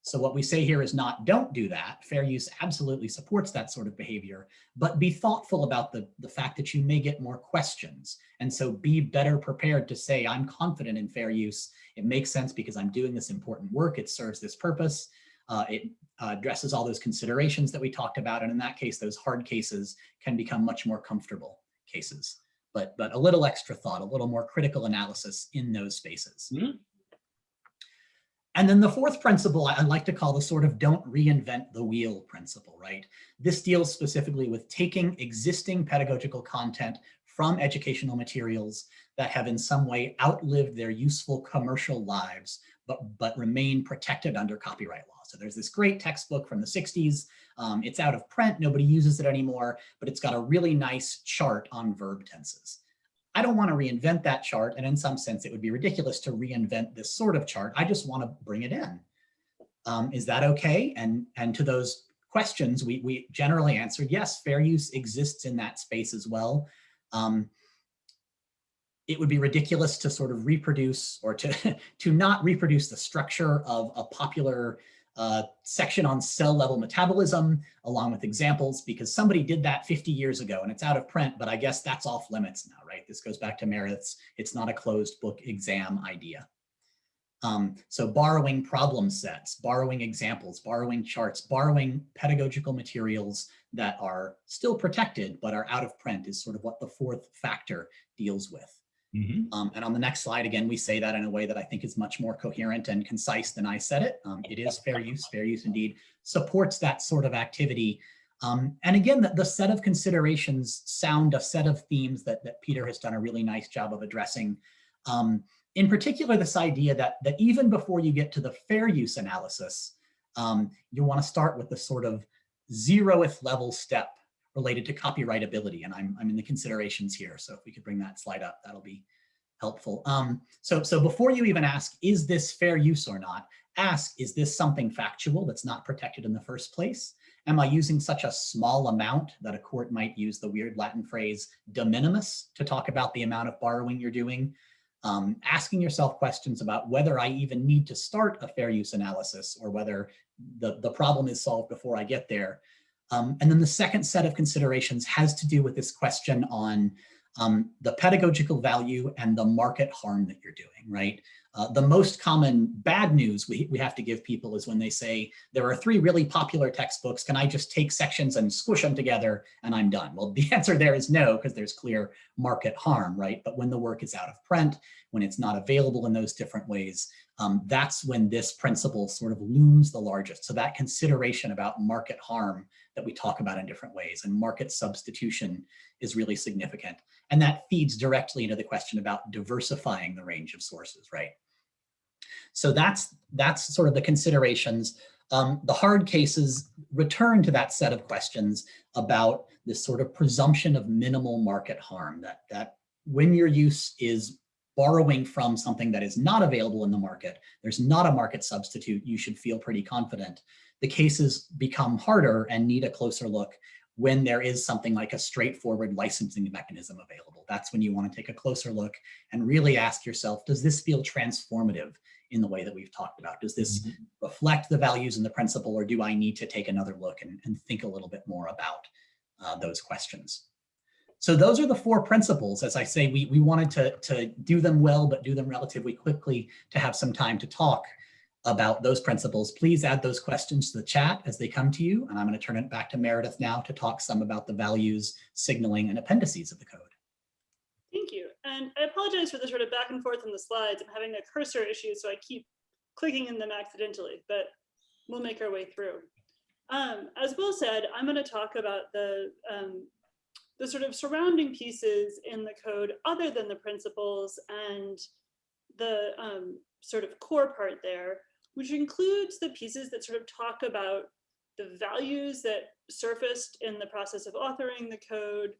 So what we say here is not don't do that. Fair use absolutely supports that sort of behavior, but be thoughtful about the, the fact that you may get more questions. And so be better prepared to say, I'm confident in fair use. It makes sense because I'm doing this important work. It serves this purpose. Uh, it uh, addresses all those considerations that we talked about. And in that case, those hard cases can become much more comfortable cases. But, but a little extra thought, a little more critical analysis in those spaces. Mm -hmm. And then the fourth principle I like to call the sort of don't reinvent the wheel principle, right? This deals specifically with taking existing pedagogical content from educational materials that have in some way outlived their useful commercial lives, but, but remain protected under copyright law. So there's this great textbook from the 60s. Um, it's out of print, nobody uses it anymore, but it's got a really nice chart on verb tenses. I don't want to reinvent that chart. And in some sense, it would be ridiculous to reinvent this sort of chart. I just want to bring it in. Um, is that okay? And, and to those questions, we, we generally answered, yes, fair use exists in that space as well. Um, it would be ridiculous to sort of reproduce or to, to not reproduce the structure of a popular a section on cell level metabolism along with examples because somebody did that 50 years ago and it's out of print, but I guess that's off limits now, right? This goes back to Meredith's, it's not a closed book exam idea. Um, so borrowing problem sets, borrowing examples, borrowing charts, borrowing pedagogical materials that are still protected but are out of print is sort of what the fourth factor deals with. Mhm. Um, and on the next slide, again, we say that in a way that I think is much more coherent and concise than I said it. Um, it is fair use, fair use indeed, supports that sort of activity. Um, and again, the, the set of considerations sound a set of themes that, that Peter has done a really nice job of addressing. Um, in particular, this idea that, that even before you get to the fair use analysis, um, you want to start with the sort of zeroth level step related to copyrightability. And I'm, I'm in the considerations here. So if we could bring that slide up, that'll be helpful. Um, so, so before you even ask, is this fair use or not? Ask, is this something factual that's not protected in the first place? Am I using such a small amount that a court might use the weird Latin phrase de minimis to talk about the amount of borrowing you're doing? Um, asking yourself questions about whether I even need to start a fair use analysis or whether the, the problem is solved before I get there. Um, and then the second set of considerations has to do with this question on um, the pedagogical value and the market harm that you're doing, right? Uh, the most common bad news we, we have to give people is when they say, there are three really popular textbooks, can I just take sections and squish them together and I'm done? Well, the answer there is no, because there's clear market harm, right? But when the work is out of print, when it's not available in those different ways, um, that's when this principle sort of looms the largest. So that consideration about market harm that we talk about in different ways and market substitution is really significant. And that feeds directly into the question about diversifying the range of sources, right? So that's, that's sort of the considerations. Um, the hard cases return to that set of questions about this sort of presumption of minimal market harm, that, that when your use is borrowing from something that is not available in the market, there's not a market substitute, you should feel pretty confident. The cases become harder and need a closer look when there is something like a straightforward licensing mechanism available. That's when you want to take a closer look and really ask yourself, does this feel transformative in the way that we've talked about? Does this Mhm. reflect the values and the principle, or do I need to take another look and, and think a little bit more about uh, those questions? So those are the four principles. As I say, we, we wanted to, to do them well, but do them relatively quickly to have some time to talk about those principles. Please add those questions to the chat as they come to you. And I'm going to turn it back to Meredith now to talk some about the values, signaling, and appendices of the code. Thank you. And I apologize for the sort of back and forth on the slides. I'm having a cursor issue, so I keep clicking in them accidentally, but we'll make our way through. Um, as Will said, I'm going to talk about the, um, the sort of surrounding pieces in the code other than the principles and the um, sort of core part there, which includes the pieces that sort of talk about the values that surfaced in the process of authoring the code,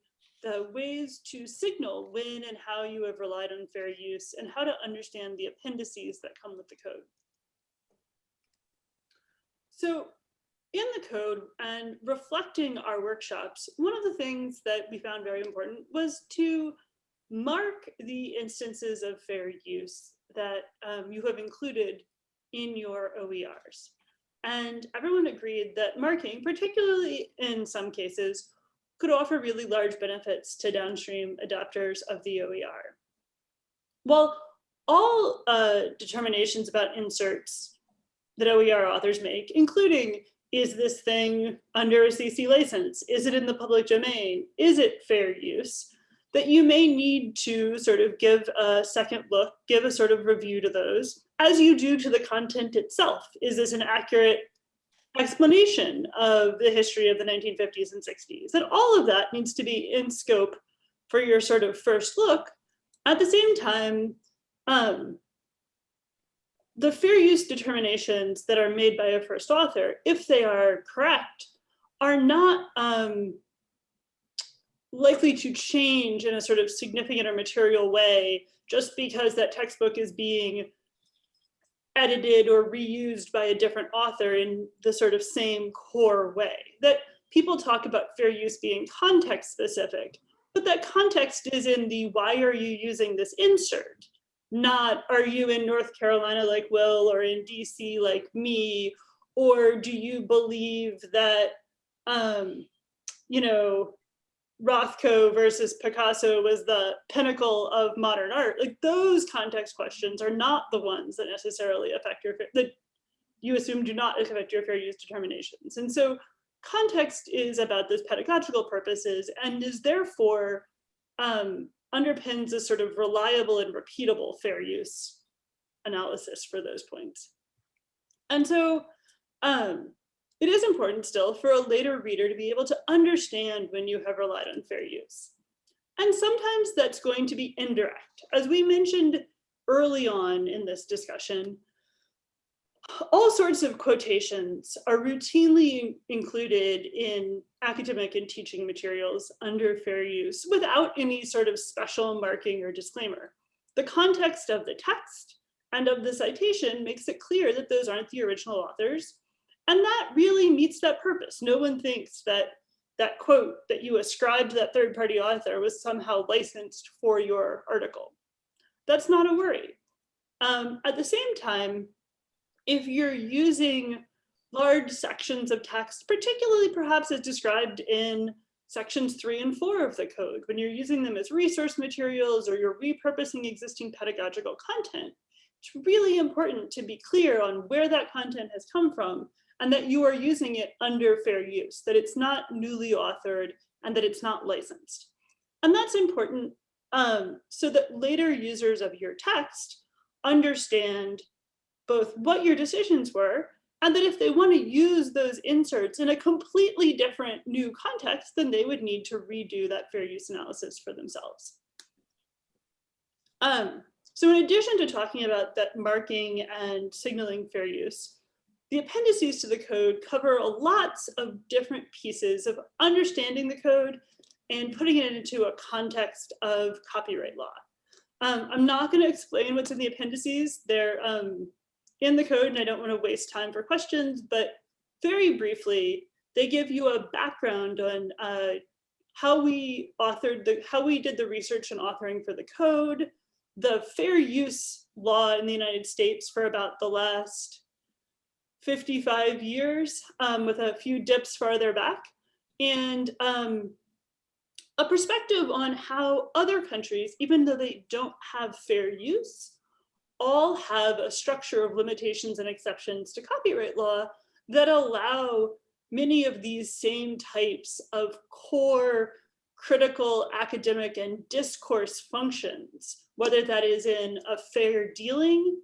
the ways to signal when and how you have relied on fair use and how to understand the appendices that come with the code. So in the code and reflecting our workshops, one of the things that we found very important was to mark the instances of fair use that um, you have included in your OERs. And everyone agreed that marking, particularly in some cases, could offer really large benefits to downstream adopters of the OER. While all uh, determinations about inserts that OER authors make, including is this thing under a CC license? Is it in the public domain? Is it fair use? That you may need to sort of give a second look, give a sort of review to those, as you do to the content itself. Is this an accurate explanation of the history of the 1950s and 60s? That all of that needs to be in scope for your sort of first look. At the same time, um, the fair use determinations that are made by a first author, if they are correct, are not um, likely to change in a sort of significant or material way just because that textbook is being edited or reused by a different author in the sort of same core way. That people talk about fair use being context specific, but that context is in the why are you using this insert? Not are you in North Carolina like Will or in DC like me, Or do you believe that, um, you know, Rothko versus Picasso was the pinnacle of modern art? Like those context questions are not the ones that necessarily affect your, that you assume do not affect your fair use determinations. And so context is about those pedagogical purposes and is therefore um, underpins a sort of reliable and repeatable fair use analysis for those points. And so um, it is important still for a later reader to be able to understand when you have relied on fair use. And sometimes that's going to be indirect. As we mentioned early on in this discussion, all sorts of quotations are routinely included in academic and teaching materials under fair use without any sort of special marking or disclaimer. The context of the text and of the citation makes it clear that those aren't the original authors. And that really meets that purpose. No one thinks that that quote that you ascribed to that third party author was somehow licensed for your article. That's not a worry. Um, at the same time, if you're using large sections of text, particularly perhaps as described in sections three and four of the code, when you're using them as resource materials or you're repurposing existing pedagogical content, it's really important to be clear on where that content has come from and that you are using it under fair use, that it's not newly authored and that it's not licensed. And that's important um, so that later users of your text understand both what your decisions were and that if they want to use those inserts in a completely different new context, then they would need to redo that fair use analysis for themselves. Um, so in addition to talking about that marking and signaling fair use, the appendices to the code cover a lots of different pieces of understanding the code and putting it into a context of copyright law. Um, I'm not going to explain what's in the appendices. They're um, in the code and I don't want to waste time for questions, but very briefly, they give you a background on uh, how we authored the, how we did the research and authoring for the code, the fair use law in the United States for about the last 55 years um, with a few dips farther back and um, a perspective on how other countries, even though they don't have fair use, all have a structure of limitations and exceptions to copyright law that allow many of these same types of core critical academic and discourse functions, whether that is in a fair dealing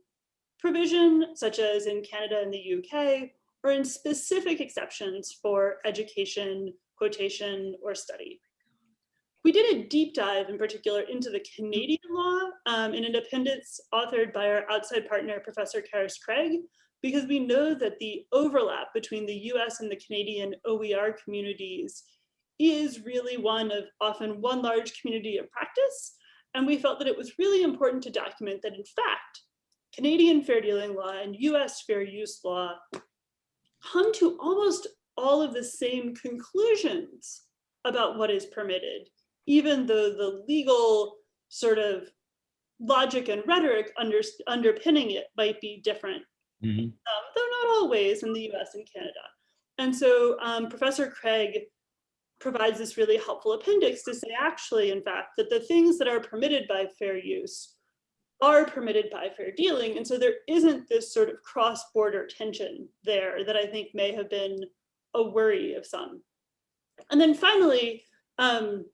provision, such as in Canada and the UK, or in specific exceptions for education, quotation, or study. We did a deep dive in particular into the Canadian law um, in an appendix authored by our outside partner, Professor Carys Craig, because we know that the overlap between the US and the Canadian OER communities is really one of often one large community of practice. And we felt that it was really important to document that in fact, Canadian fair dealing law and US fair use law come to almost all of the same conclusions about what is permitted, even though the legal sort of logic and rhetoric under, underpinning it might be different, Mhm. um, though not always in the US and Canada. And so um, Professor Craig provides this really helpful appendix to say actually, in fact, that the things that are permitted by fair use are permitted by fair dealing. And so there isn't this sort of cross-border tension there that I think may have been a worry of some. And then finally, um,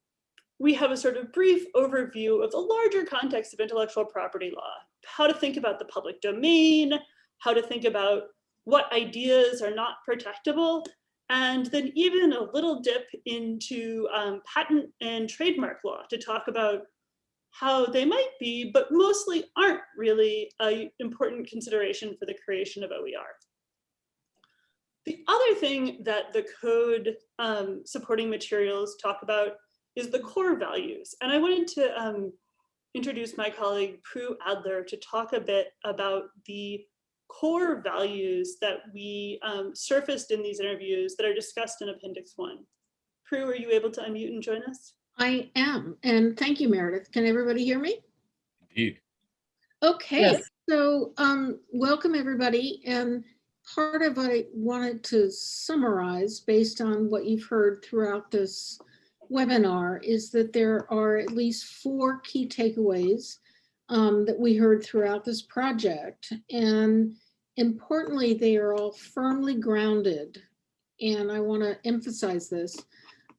we have a sort of brief overview of the larger context of intellectual property law, how to think about the public domain, how to think about what ideas are not protectable, and then even a little dip into um, patent and trademark law to talk about how they might be, but mostly aren't really an important consideration for the creation of OER. The other thing that the code um, supporting materials talk about is the core values. And I wanted to um, introduce my colleague Prue Adler to talk a bit about the core values that we um, surfaced in these interviews that are discussed in Appendix 1. Prue, are you able to unmute and join us? I am, and thank you, Meredith. Can everybody hear me? Indeed. Okay, Yes. so um, welcome everybody. And part of what I wanted to summarize based on what you've heard throughout this webinar is that there are at least four key takeaways um, that we heard throughout this project. And importantly, they are all firmly grounded. And I want to emphasize this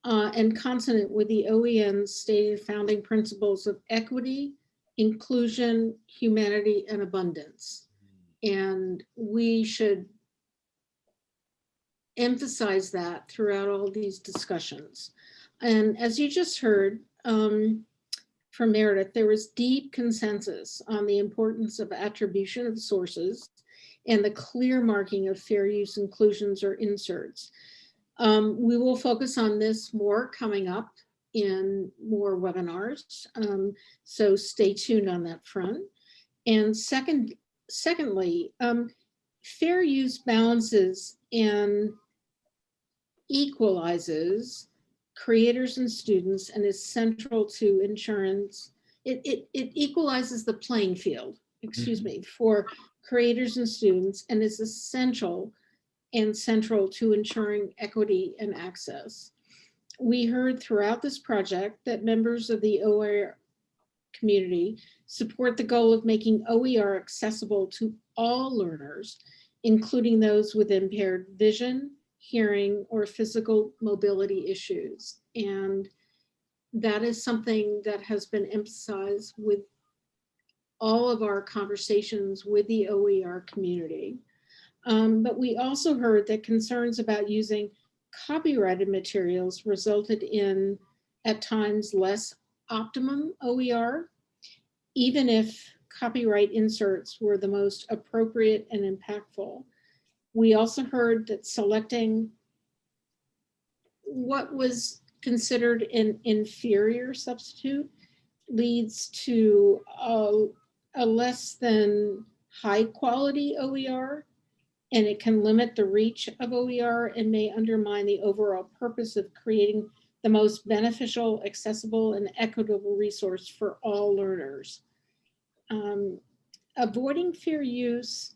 uh, and consonant with the OEN's stated founding principles of equity, inclusion, humanity, and abundance. And we should emphasize that throughout all these discussions. And as you just heard um, from Meredith, there was deep consensus on the importance of attribution of sources and the clear marking of fair use inclusions or inserts. Um, we will focus on this more coming up in more webinars. Um, so stay tuned on that front. And second, secondly, um, fair use balances and equalizes creators and students and is central to insurance. It, it, it equalizes the playing field, excuse mm-hmm. me, for creators and students and is essential and central to ensuring equity and access. We heard throughout this project that members of the OER community support the goal of making OER accessible to all learners, including those with impaired vision, hearing, or physical mobility issues. And that is something that has been emphasized with all of our conversations with the OER community. Um, but we also heard that concerns about using copyrighted materials resulted in, at times, less optimum OER, even if copyright inserts were the most appropriate and impactful. We also heard that selecting what was considered an inferior substitute leads to a, a less than high quality OER and it can limit the reach of OER and may undermine the overall purpose of creating the most beneficial, accessible, and equitable resource for all learners. Um, avoiding fair use,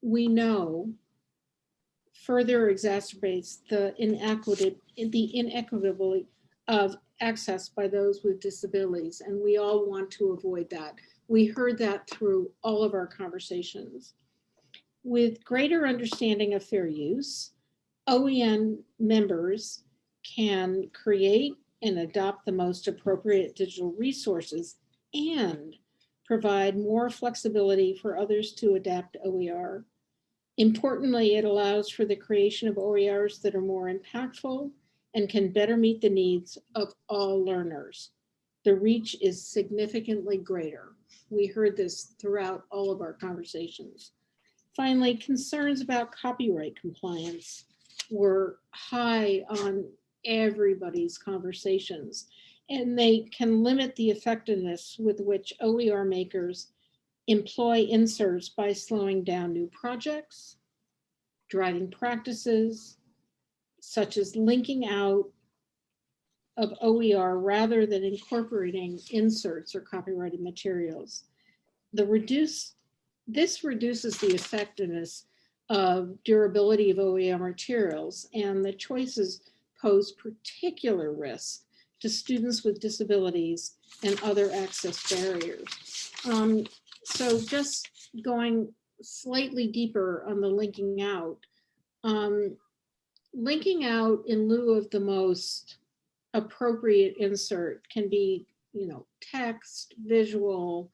we know, further exacerbates the inequity, the inequitability of access by those with disabilities, and we all want to avoid that. We heard that through all of our conversations. With greater understanding of fair use, OEN members can create and adopt the most appropriate digital resources and provide more flexibility for others to adapt OER. Importantly, it allows for the creation of OERs that are more impactful and can better meet the needs of all learners. The reach is significantly greater. We heard this throughout all of our conversations. Finally, concerns about copyright compliance were high on everybody's conversations, and they can limit the effectiveness with which OER makers employ inserts by slowing down new projects, driving practices, such as linking out of OER rather than incorporating inserts or copyrighted materials. The reduce, this reduces the effectiveness of durability of OER materials and the choices pose particular risk to students with disabilities and other access barriers. Um, so just going slightly deeper on the linking out, um, linking out in lieu of the most appropriate insert can be, you know, text, visual,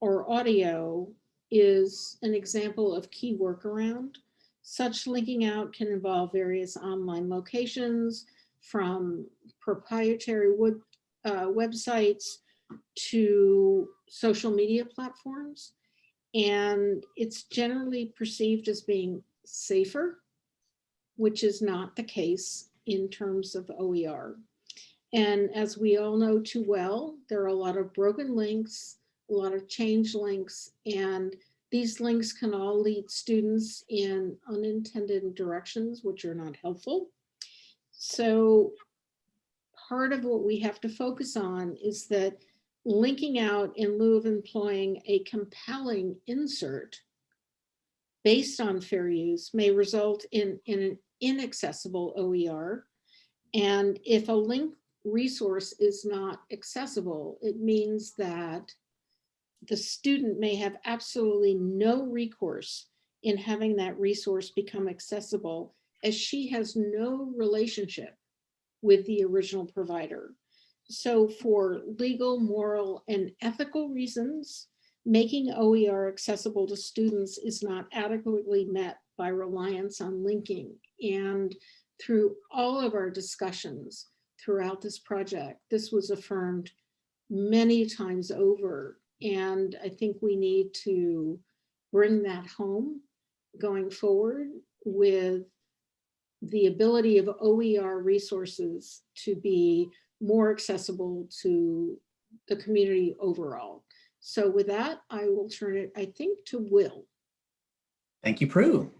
or audio is an example of key workaround. Such linking out can involve various online locations from proprietary wood, uh, websites to social media platforms. And it's generally perceived as being safer, which is not the case in terms of OER. And as we all know too well, there are a lot of broken links, a lot of change links, and these links can all lead students in unintended directions, which are not helpful. So part of what we have to focus on is that linking out in lieu of employing a compelling insert based on fair use may result in, in an inaccessible OER. And if a link resource is not accessible, it means that the student may have absolutely no recourse in having that resource become accessible as she has no relationship with the original provider. So for legal, moral, and ethical reasons, making OER accessible to students is not adequately met by reliance on linking. And through all of our discussions throughout this project, this was affirmed many times over. And I think we need to bring that home going forward with the ability of OER resources to be more accessible to the community overall. So with that, I will turn it, I think, to Will. Thank you, Prue.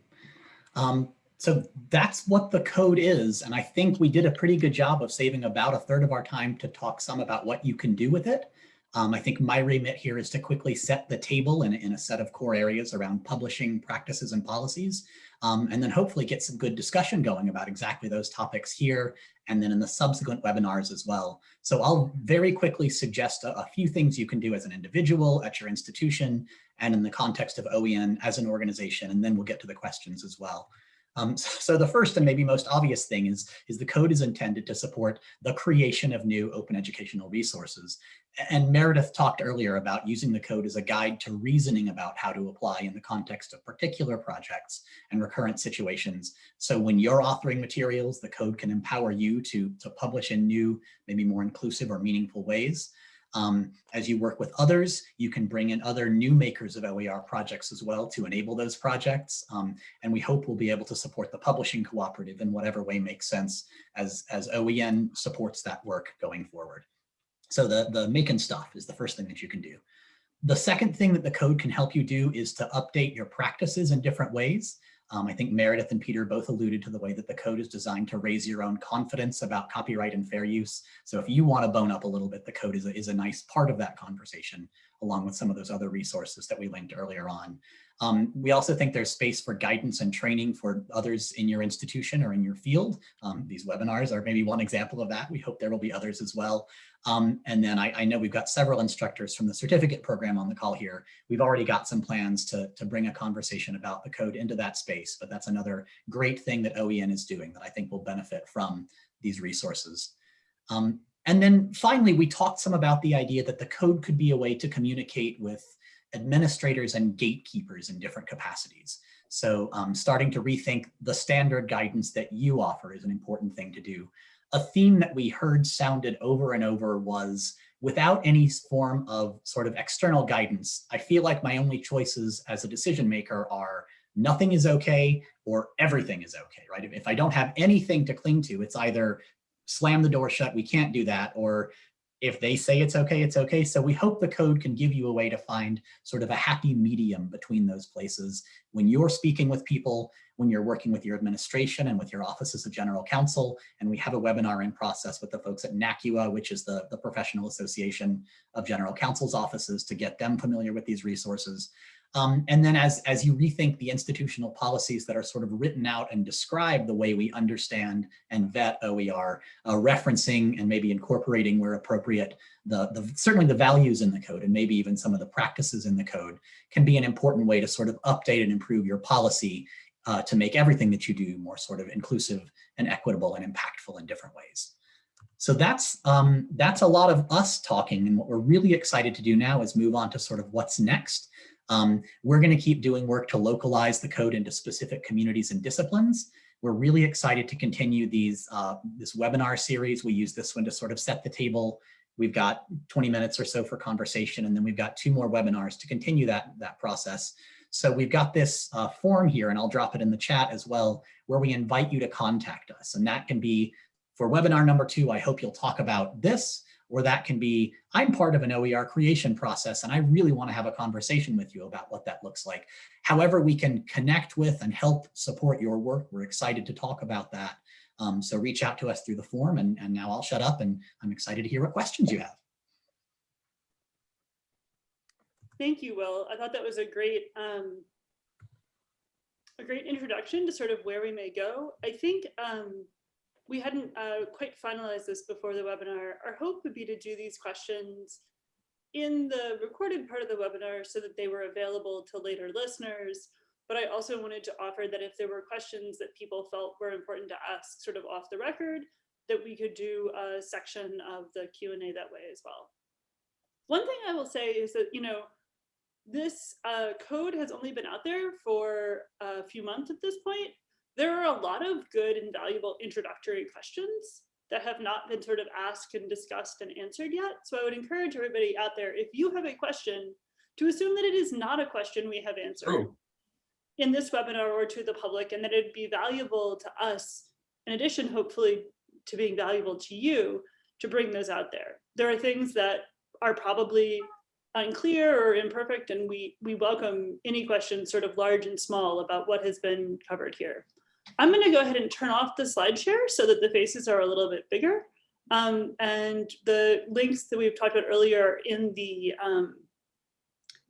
Um, so that's what the code is. And I think we did a pretty good job of saving about a third of our time to talk some about what you can do with it. Um, I think my remit here is to quickly set the table in, in a set of core areas around publishing practices and policies, um, and then hopefully get some good discussion going about exactly those topics here and then in the subsequent webinars as well. So I'll very quickly suggest a, a few things you can do as an individual at your institution and in the context of OEN as an organization, and then we'll get to the questions as well. Um, so the first and maybe most obvious thing is, is the code is intended to support the creation of new open educational resources. And Meredith talked earlier about using the code as a guide to reasoning about how to apply in the context of particular projects and recurrent situations. So when you're authoring materials, the code can empower you to, to publish in new, maybe more inclusive or meaningful ways. Um, as you work with others, you can bring in other new makers of OER projects as well to enable those projects. Um, and we hope we'll be able to support the publishing cooperative in whatever way makes sense as, as OEN supports that work going forward. So the, the making stuff is the first thing that you can do. The second thing that the code can help you do is to update your practices in different ways. Um, I think Meredith and Peter both alluded to the way that the code is designed to raise your own confidence about copyright and fair use. So if you want to bone up a little bit, the code is a, is a nice part of that conversation, along with some of those other resources that we linked earlier on. Um, we also think there's space for guidance and training for others in your institution or in your field. Um, these webinars are maybe one example of that. We hope there will be others as well. Um, and then I, I, know we've got several instructors from the certificate program on the call here. We've already got some plans to, to bring a conversation about the code into that space, but that's another great thing that OEN is doing that I think will benefit from these resources. Um, and then finally, we talked some about the idea that the code could be a way to communicate with administrators and gatekeepers in different capacities. So um, starting to rethink the standard guidance that you offer is an important thing to do a theme that we heard sounded over and over was without any form of sort of external guidance, I feel like my only choices as a decision maker are nothing is okay or everything is okay, right? If I don't have anything to cling to, it's either slam the door shut, we can't do that, or if they say it's okay, it's okay. So we hope the code can give you a way to find sort of a happy medium between those places. When you're speaking with people, when you're working with your administration and with your offices of general counsel, and we have a webinar in process with the folks at NACUA, which is the, the Professional Association of General Counsel's offices to get them familiar with these resources. Um, and then as, as you rethink the institutional policies that are sort of written out and describe the way we understand and vet OER, uh, referencing and maybe incorporating where appropriate, the, the, certainly the values in the code and maybe even some of the practices in the code can be an important way to sort of update and improve your policy uh, to make everything that you do more sort of inclusive and equitable and impactful in different ways. So that's um, that's a lot of us talking and what we're really excited to do now is move on to sort of what's next. Um, we're going to keep doing work to localize the code into specific communities and disciplines. We're really excited to continue these uh, this webinar series. We use this one to sort of set the table. We've got 20 minutes or so for conversation, and then we've got two more webinars to continue that, that process. So we've got this uh, form here, and I'll drop it in the chat as well, where we invite you to contact us. And that can be for webinar number two, I hope you'll talk about this or that can be, I'm part of an OER creation process and I really wanna have a conversation with you about what that looks like. However, we can connect with and help support your work. We're excited to talk about that. Um, so reach out to us through the form and, and now I'll shut up and I'm excited to hear what questions you have. Thank you, Will. I thought that was a great um, a great introduction to sort of where we may go. I think um, we hadn't uh, quite finalized this before the webinar. Our hope would be to do these questions in the recorded part of the webinar so that they were available to later listeners. But I also wanted to offer that if there were questions that people felt were important to ask sort of off the record, that we could do a section of the Q&A that way as well. One thing I will say is that, you know, this uh, code has only been out there for a few months at this point. There are a lot of good and valuable introductory questions that have not been sort of asked and discussed and answered yet. So I would encourage everybody out there, if you have a question, to assume that it is not a question we have answered in this webinar or to the public, and that it'd be valuable to us, in addition, hopefully, to being valuable to you, to bring those out there. There are things that are probably unclear or imperfect, and we, we welcome any questions, sort of large and small, about what has been covered here. I'm going to go ahead and turn off the slide share so that the faces are a little bit bigger. Um, and the links that we've talked about earlier are in the um,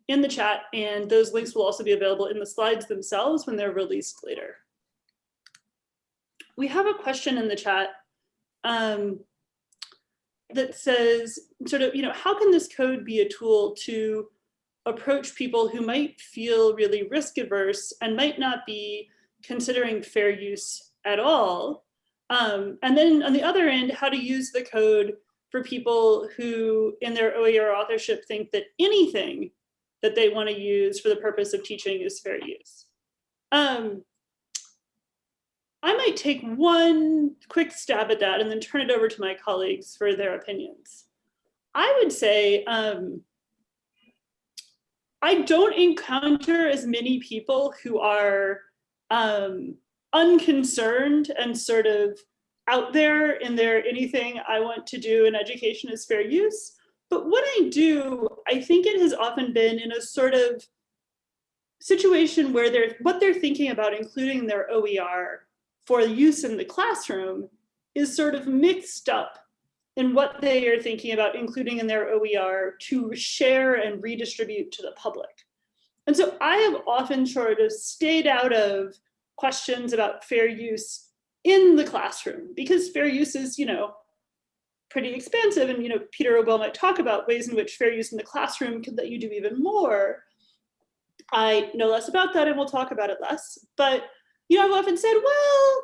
in the chat, and those links will also be available in the slides themselves when they're released later. We have a question in the chat um, that says, sort of, you know, how can this code be a tool to approach people who might feel really risk averse and might not be considering fair use at all? Um, and then on the other end, how to use the code for people who in their OER authorship think that anything that they want to use for the purpose of teaching is fair use. Um, I might take one quick stab at that and then turn it over to my colleagues for their opinions. I would say um, I don't encounter as many people who are um, unconcerned and sort of out there in their anything I want to do in education is fair use. But what I do, I think it has often been in a sort of situation where they're what they're thinking about including their OER for use in the classroom is sort of mixed up in what they are thinking about including in their OER to share and redistribute to the public. And so I have often sort of stayed out of questions about fair use in the classroom because fair use is, you know, pretty expansive. And, you know, Peter Obel might talk about ways in which fair use in the classroom could let you do even more. I know less about that and we'll talk about it less. But, you know, I've often said, well,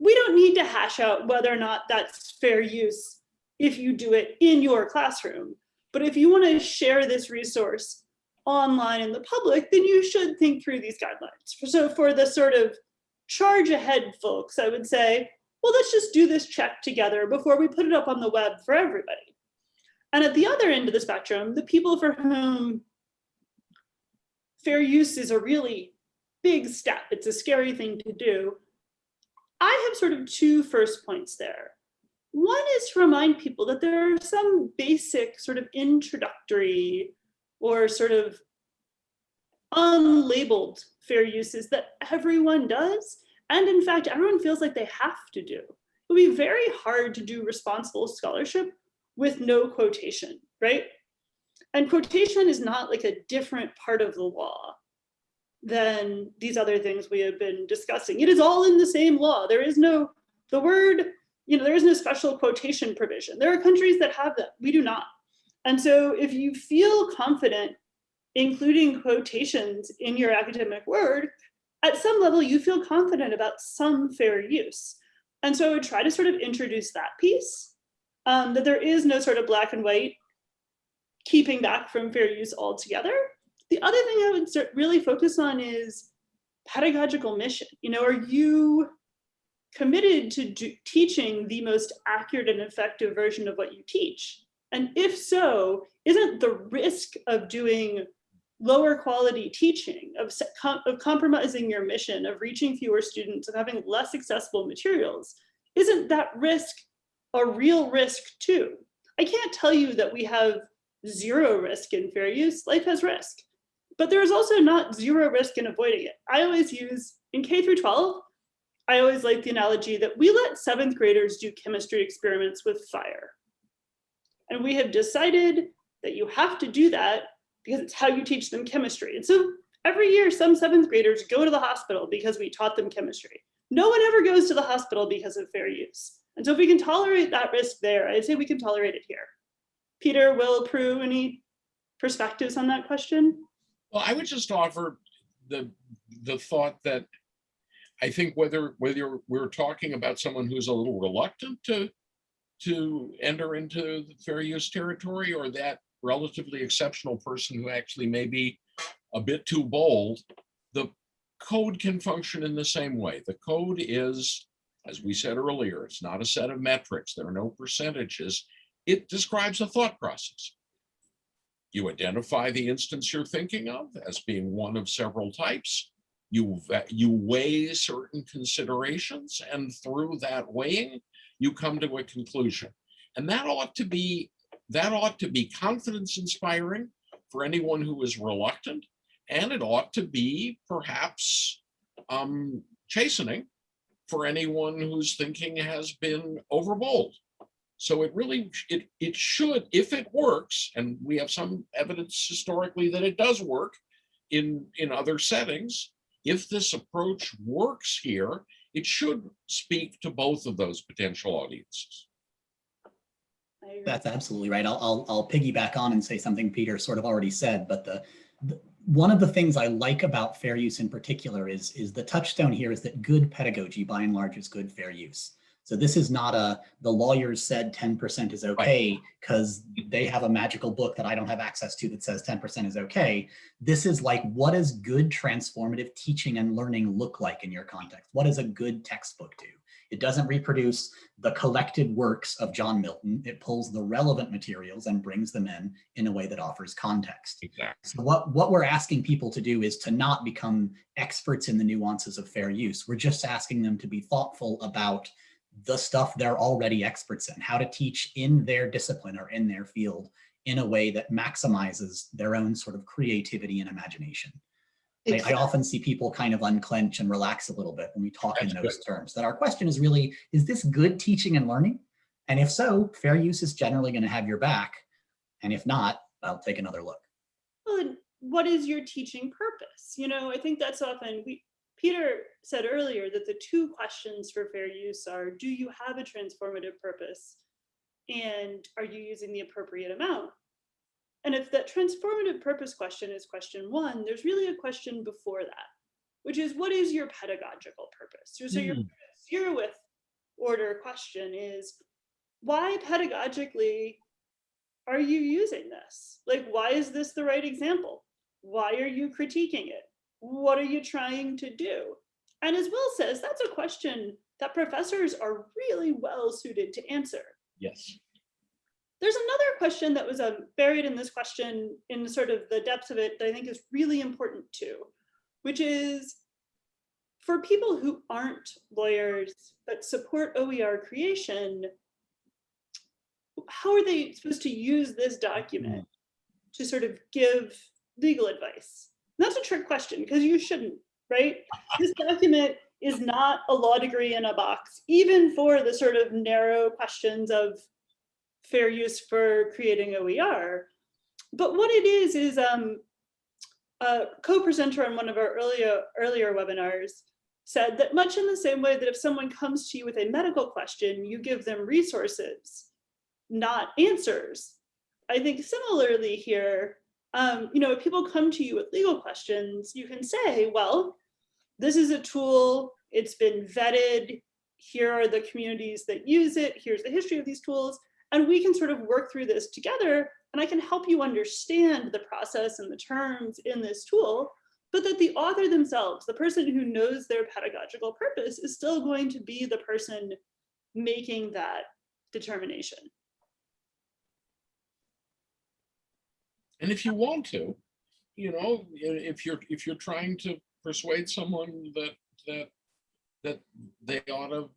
we don't need to hash out whether or not that's fair use if you do it in your classroom. But if you want to share this resource online in the public, then you should think through these guidelines. So for the sort of charge ahead folks, I would say, well, let's just do this check together before we put it up on the web for everybody. And at the other end of the spectrum, the people for whom fair use is a really big step, it's a scary thing to do, I have sort of two first points there. One is to remind people that there are some basic sort of introductory or sort of unlabeled fair uses that everyone does. And in fact, everyone feels like they have to do. It would be very hard to do responsible scholarship with no quotation, right? And quotation is not like a different part of the law than these other things we have been discussing. It is all in the same law. There is no, the word, you know, there is no special quotation provision. There are countries that have that. we do not. And so if you feel confident including quotations in your academic work, at some level you feel confident about some fair use. And so I would try to sort of introduce that piece, um, that there is no sort of black and white keeping back from fair use altogether. The other thing I would really focus on is pedagogical mission. You know, are you committed to teaching the most accurate and effective version of what you teach? And if so, isn't the risk of doing lower quality teaching, of, of compromising your mission, of reaching fewer students, of having less accessible materials, isn't that risk a real risk too? I can't tell you that we have zero risk in fair use, life has risk. But there is also not zero risk in avoiding it. I always use, in K through 12, I always like the analogy that we let seventh graders do chemistry experiments with fire. And we have decided that you have to do that because it's how you teach them chemistry. And so Every year, some seventh graders go to the hospital because we taught them chemistry. No one ever goes to the hospital because of fair use. And so if we can tolerate that risk there, I'd say we can tolerate it here. Peter, Will, Prue, any perspectives on that question? Well, I would just offer the, the thought that I think whether, whether we're talking about someone who's a little reluctant to, to enter into the fair use territory or that relatively exceptional person who actually may be a bit too bold, the code can function in the same way. The code is, as we said earlier, it's not a set of metrics. There are no percentages. It describes a thought process. You identify the instance you're thinking of as being one of several types. You, you weigh certain considerations and through that weighing, you come to a conclusion. And that ought to be, that ought to be confidence inspiring for anyone who is reluctant. And it ought to be perhaps um, chastening for anyone whose thinking has been overbold. So it really, it, it should, if it works, and we have some evidence historically that it does work in, in other settings, if this approach works here, it should speak to both of those potential audiences. That's absolutely right. I'll, I'll, I'll piggyback on and say something Peter sort of already said, but the, the, one of the things I like about fair use in particular is, is the touchstone here is that good pedagogy by and large is good fair use. So this is not a, the lawyers said 10% is okay because they have a magical book that I don't have access to that says 10% is okay. This is like, what does good transformative teaching and learning look like in your context? What does a good textbook do? It doesn't reproduce the collected works of John Milton. It pulls the relevant materials and brings them in in a way that offers context. Exactly. So what, what we're asking people to do is to not become experts in the nuances of fair use. We're just asking them to be thoughtful about the stuff they're already experts in, how to teach in their discipline or in their field in a way that maximizes their own sort of creativity and imagination. I, I often see people kind of unclench and relax a little bit when we talk in That's those terms, that our question is really, is this good teaching and learning? And if so, fair use is generally going to have your back. And if not, I'll take another look. Well, what is your teaching purpose? You know, I think that's often we, Peter said earlier that the two questions for fair use are, do you have a transformative purpose? And are you using the appropriate amount? And if that transformative purpose question is question one, there's really a question before that, which is what is your pedagogical purpose? So, so your Mm. zero with order question is why pedagogically are you using this? Like, why is this the right example? Why are you critiquing it? What are you trying to do? And as Will says, that's a question that professors are really well suited to answer. Yes. There's another question that was um, buried in this question in sort of the depths of it that I think is really important too, which is for people who aren't lawyers but support OER creation, how are they supposed to use this document to sort of give legal advice? That's a trick question because you shouldn't, right? This document is not a law degree in a box, even for the sort of narrow questions of fair use for creating OER. But what it is, is um, a co-presenter on one of our earlier, earlier webinars said that much in the same way that if someone comes to you with a medical question, you give them resources, not answers. I think similarly here, um, you know, if people come to you with legal questions, you can say, well, this is a tool, it's been vetted, here are the communities that use it, here's the history of these tools, and we can sort of work through this together, and I can help you understand the process and the terms in this tool, but that the author themselves, the person who knows their pedagogical purpose is still going to be the person making that determination. And if you want to, you know, if you're, if you're trying to persuade someone that, that, that they ought to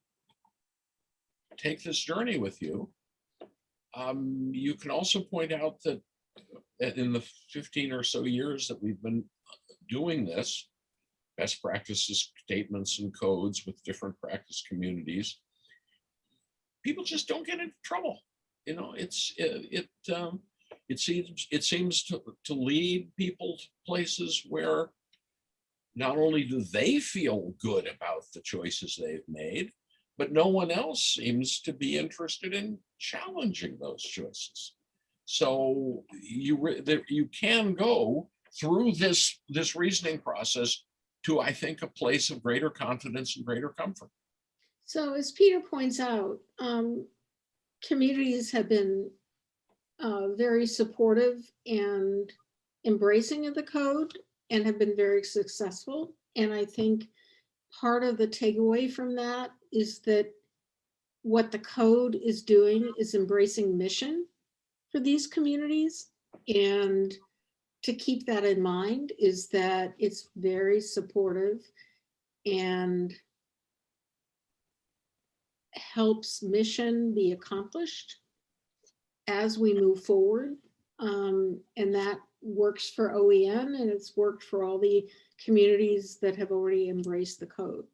take this journey with you, um, you can also point out that that in the fifteen or so years that we've been doing this, best practices statements and codes with different practice communities, people just don't get into trouble. You know, it's, it, it, um, it seems, it seems to, to lead people to places where not only do they feel good about the choices they've made, but no one else seems to be interested in challenging those choices. So you, you can go through this, this reasoning process to, I think, a place of greater confidence and greater comfort. So as Peter points out, um, communities have been uh, very supportive and embracing of the code and have been very successful. And I think part of the takeaway from that is that what the code is doing is embracing mission for these communities. And to keep that in mind is that it's very supportive and helps mission be accomplished as we move forward. Um, and that works for OEN and it's worked for all the communities that have already embraced the code.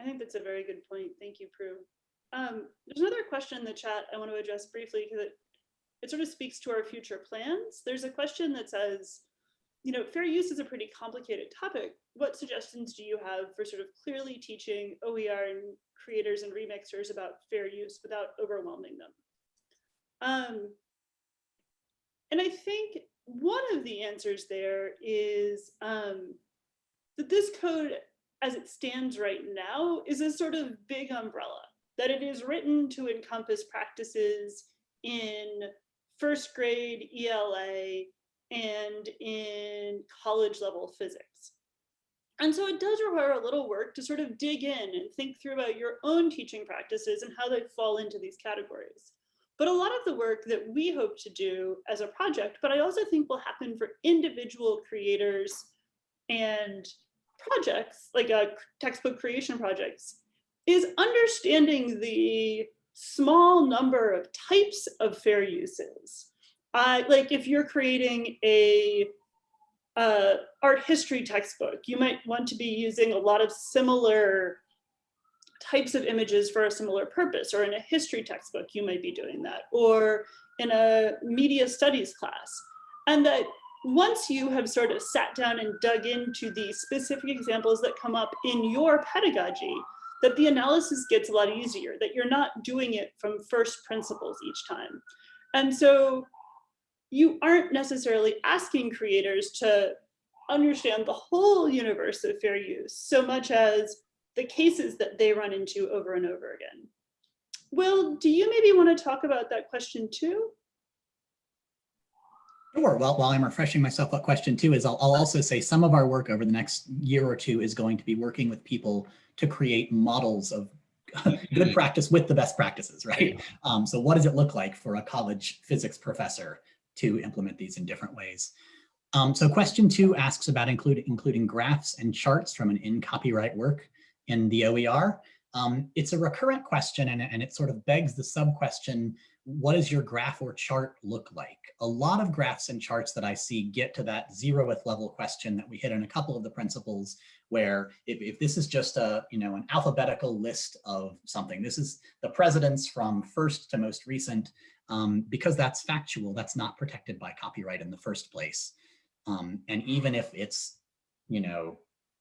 I think that's a very good point. Thank you, Prue. Um, there's another question in the chat I want to address briefly because it, it sort of speaks to our future plans. There's a question that says, you know, fair use is a pretty complicated topic. What suggestions do you have for sort of clearly teaching OER and creators and remixers about fair use without overwhelming them? Um, and I think one of the answers there is um, that this code as it stands right now is a sort of big umbrella, that it is written to encompass practices in first grade ELA and in college level physics. And so it does require a little work to sort of dig in and think through about your own teaching practices and how they fall into these categories. But a lot of the work that we hope to do as a project, but I also think will happen for individual creators and projects, like uh, textbook creation projects, is understanding the small number of types of fair uses. Uh, like if you're creating a uh, art history textbook, you might want to be using a lot of similar types of images for a similar purpose, or in a history textbook, you might be doing that, or in a media studies class. And that once you have sort of sat down and dug into the specific examples that come up in your pedagogy, that the analysis gets a lot easier, that you're not doing it from first principles each time. And so you aren't necessarily asking creators to understand the whole universe of fair use so much as the cases that they run into over and over again. Will, do you maybe want to talk about that question too? Sure. Well, while I'm refreshing myself, what question two is, I'll, I'll also say some of our work over the next year or two is going to be working with people to create models of good practice with the best practices, right? Um, so what does it look like for a college physics professor to implement these in different ways? Um, so question two asks about include, including graphs and charts from an in copyright work in the OER. Um, it's a recurrent question and, and it sort of begs the sub question, what does your graph or chart look like? A lot of graphs and charts that I see get to that zeroth level question that we hit in a couple of the principles where if, if this is just a, you know, an alphabetical list of something, this is the presidents from first to most recent, um, because that's factual, that's not protected by copyright in the first place. Um, and even if it's, you know,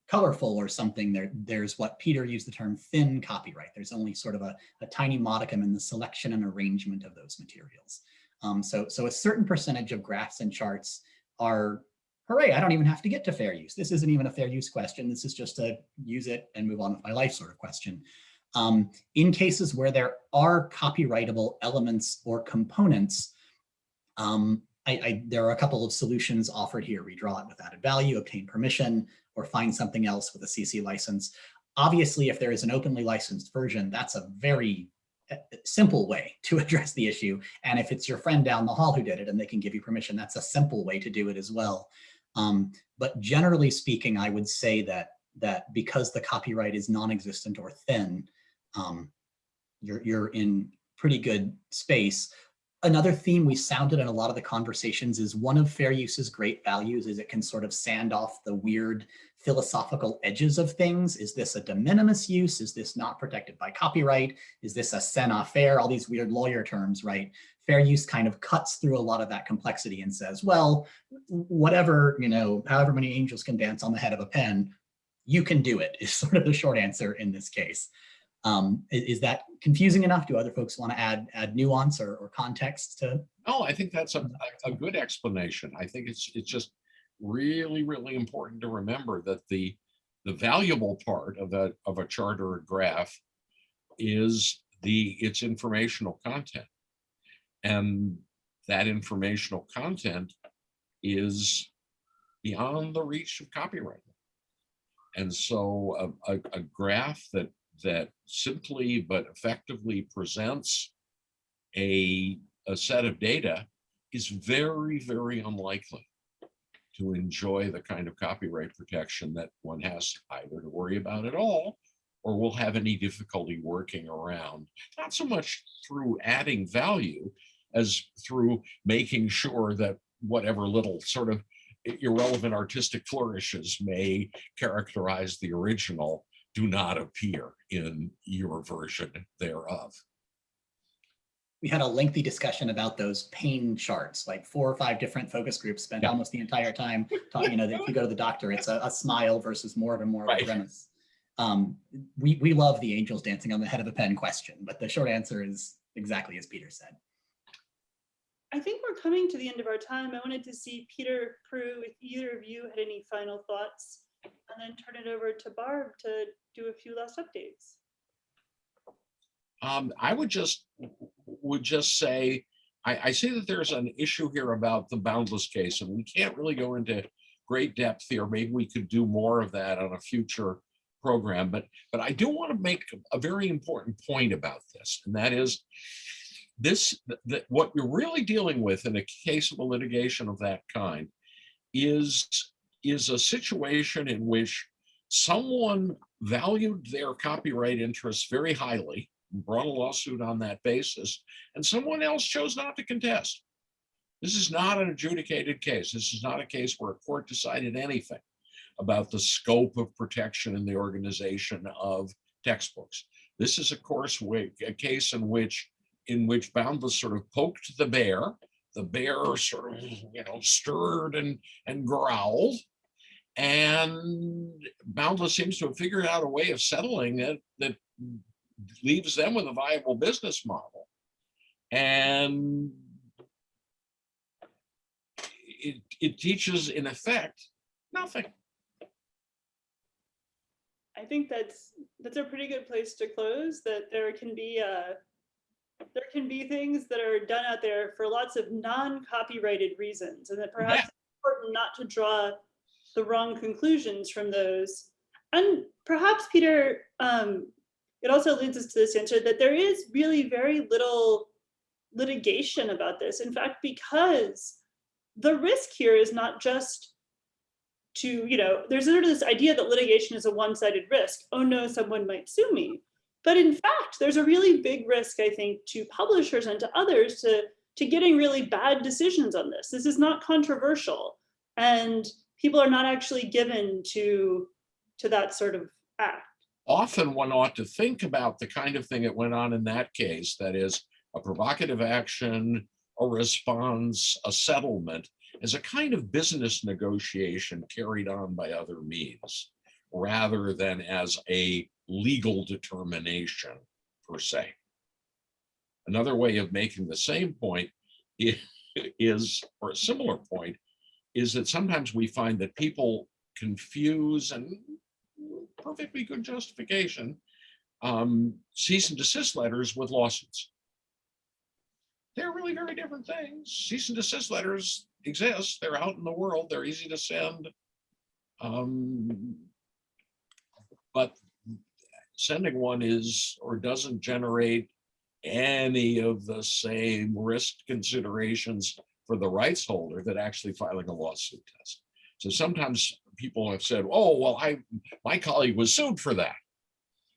colorful or something, there, there's what Peter used the term thin copyright. There's only sort of a, a tiny modicum in the selection and arrangement of those materials. Um, so, so a certain percentage of graphs and charts are, hooray, I don't even have to get to fair use. This isn't even a fair use question. This is just a use it and move on with my life sort of question. Um, in cases where there are copyrightable elements or components, um, I, I, there are a couple of solutions offered here. Redraw it with added value, obtain permission, or find something else with a CC license. Obviously, if there is an openly licensed version, that's a very uh, simple way to address the issue. And if it's your friend down the hall who did it and they can give you permission, that's a simple way to do it as well. Um, but generally speaking, I would say that that because the copyright is non-existent or thin, um, you're, you're in pretty good space. Another theme we sounded in a lot of the conversations is one of fair use's great values is it can sort of sand off the weird philosophical edges of things. Is this a de minimis use? Is this not protected by copyright? Is this a scènes à faire? All these weird lawyer terms, right? fair use kind of cuts through a lot of that complexity and says, well, whatever, you know, however many angels can dance on the head of a pen, you can do it is sort of the short answer in this case. Um, is, that confusing enough? Do other folks want to add add nuance or, or context to? No, I think that's a, a- a good explanation. I think it's, it's just really, really important to remember that the, the valuable part of a, of a chart or a graph is the, its informational content. And that informational content is beyond the reach of copyright. And so a, a, a graph that, that simply but effectively presents a, a set of data is very, very unlikely to enjoy the kind of copyright protection that one has either to worry about at all or will have any difficulty working around, not so much through adding value as through making sure that whatever little sort of irrelevant artistic flourishes may characterize the original do not appear in your version thereof. We had a lengthy discussion about those pain charts, like four or five different focus groups spent Yeah. almost the entire time talking, you know, that if you go to the doctor, it's a, a smile versus more of a more of a Right. grimace. Um, we, we love the angels dancing on the head of a pen question, but the short answer is exactly as Peter said. I think we're coming to the end of our time. I wanted to see Peter, Prue, if either of you had any final thoughts, and then turn it over to Barb to do a few last updates. Um, I would just, would just say, I, I see that there's an issue here about the Boundless case, and we can't really go into great depth here. Maybe we could do more of that on a future program, but, but I do want to make a very important point about this, and that is this, that what you're really dealing with in a case of a litigation of that kind is, is a situation in which someone valued their copyright interests very highly, brought a lawsuit on that basis, and someone else chose not to contest. This is not an adjudicated case. This is not a case where a court decided anything about the scope of protection in the organization of textbooks. This is, of course, wa- a case in which in which Boundless sort of poked the bear. The bear sort of, you know, stirred and and growled. And Boundless seems to have figured out a way of settling it that leaves them with a viable business model. And it, it teaches in effect, nothing. I think that's, that's a pretty good place to close, that there can be, uh, there can be things that are done out there for lots of non-copyrighted reasons, and that perhaps it's important not to draw the wrong conclusions from those. And perhaps, Peter, um, it also leads us to this answer that there is really very little litigation about this. In fact, because the risk here is not just to, you know, there's sort of this idea that litigation is a one-sided risk. Oh no, someone might sue me. But in fact, there's a really big risk, I think, to publishers and to others to, to getting really bad decisions on this. This is not controversial. And people are not actually given to, to that sort of act. often one ought to think about the kind of thing that went on in that case, that is a provocative action, a response, a settlement, as a kind of business negotiation carried on by other means, rather than as a legal determination per se. Another way of making the same point is, or a similar point, is that sometimes we find that people confuse and perfectly good justification, um, cease and desist letters with lawsuits. They're really very different things. Cease and desist letters exist. They're out in the world. They're easy to send. Um, but sending one is or doesn't generate any of the same risk considerations for the rights holder that actually filing a lawsuit does. So sometimes people have said, oh, well, I, my colleague was sued for that.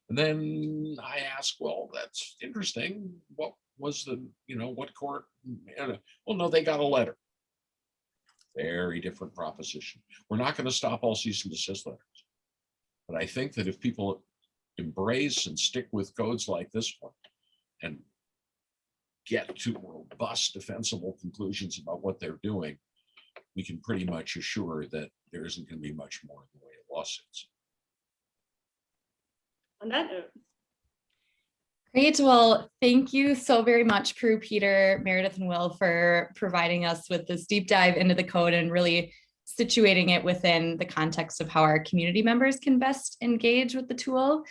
And then I ask, well, that's interesting. What was the, you know, what court? Well, no, they got a letter. Very different proposition. We're not going to stop all cease and desist letters. But I think that if people embrace and stick with codes like this one and get to robust defensible conclusions about what they're doing, we can pretty much assure that there isn't going to be much more in the way of lawsuits. On that note, Great. Well, thank you so very much, Prue, Peter, Meredith, and Will for providing us with this deep dive into the code and really situating it within the context of how our community members can best engage with the tool.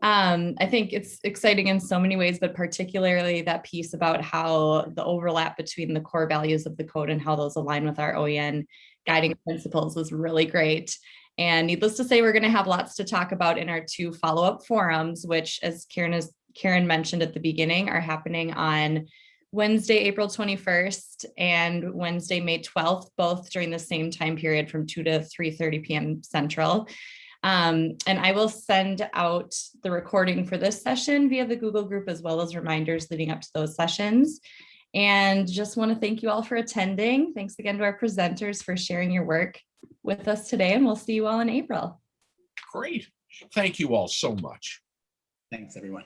Um, I think it's exciting in so many ways, but particularly that piece about how the overlap between the core values of the code and how those align with our OEN guiding principles was really great. And needless to say, we're going to have lots to talk about in our two follow-up forums, which as Karen has Karen mentioned at the beginning are happening on Wednesday, April 21st and Wednesday, May 12th, both during the same time period from 2 to 3:30 PM Central. Um, and I will send out the recording for this session via the Google group as well as reminders leading up to those sessions. And just want to thank you all for attending. Thanks again to our presenters for sharing your work with us today, and we'll see you all in April. Great. Thank you all so much. Thanks, everyone.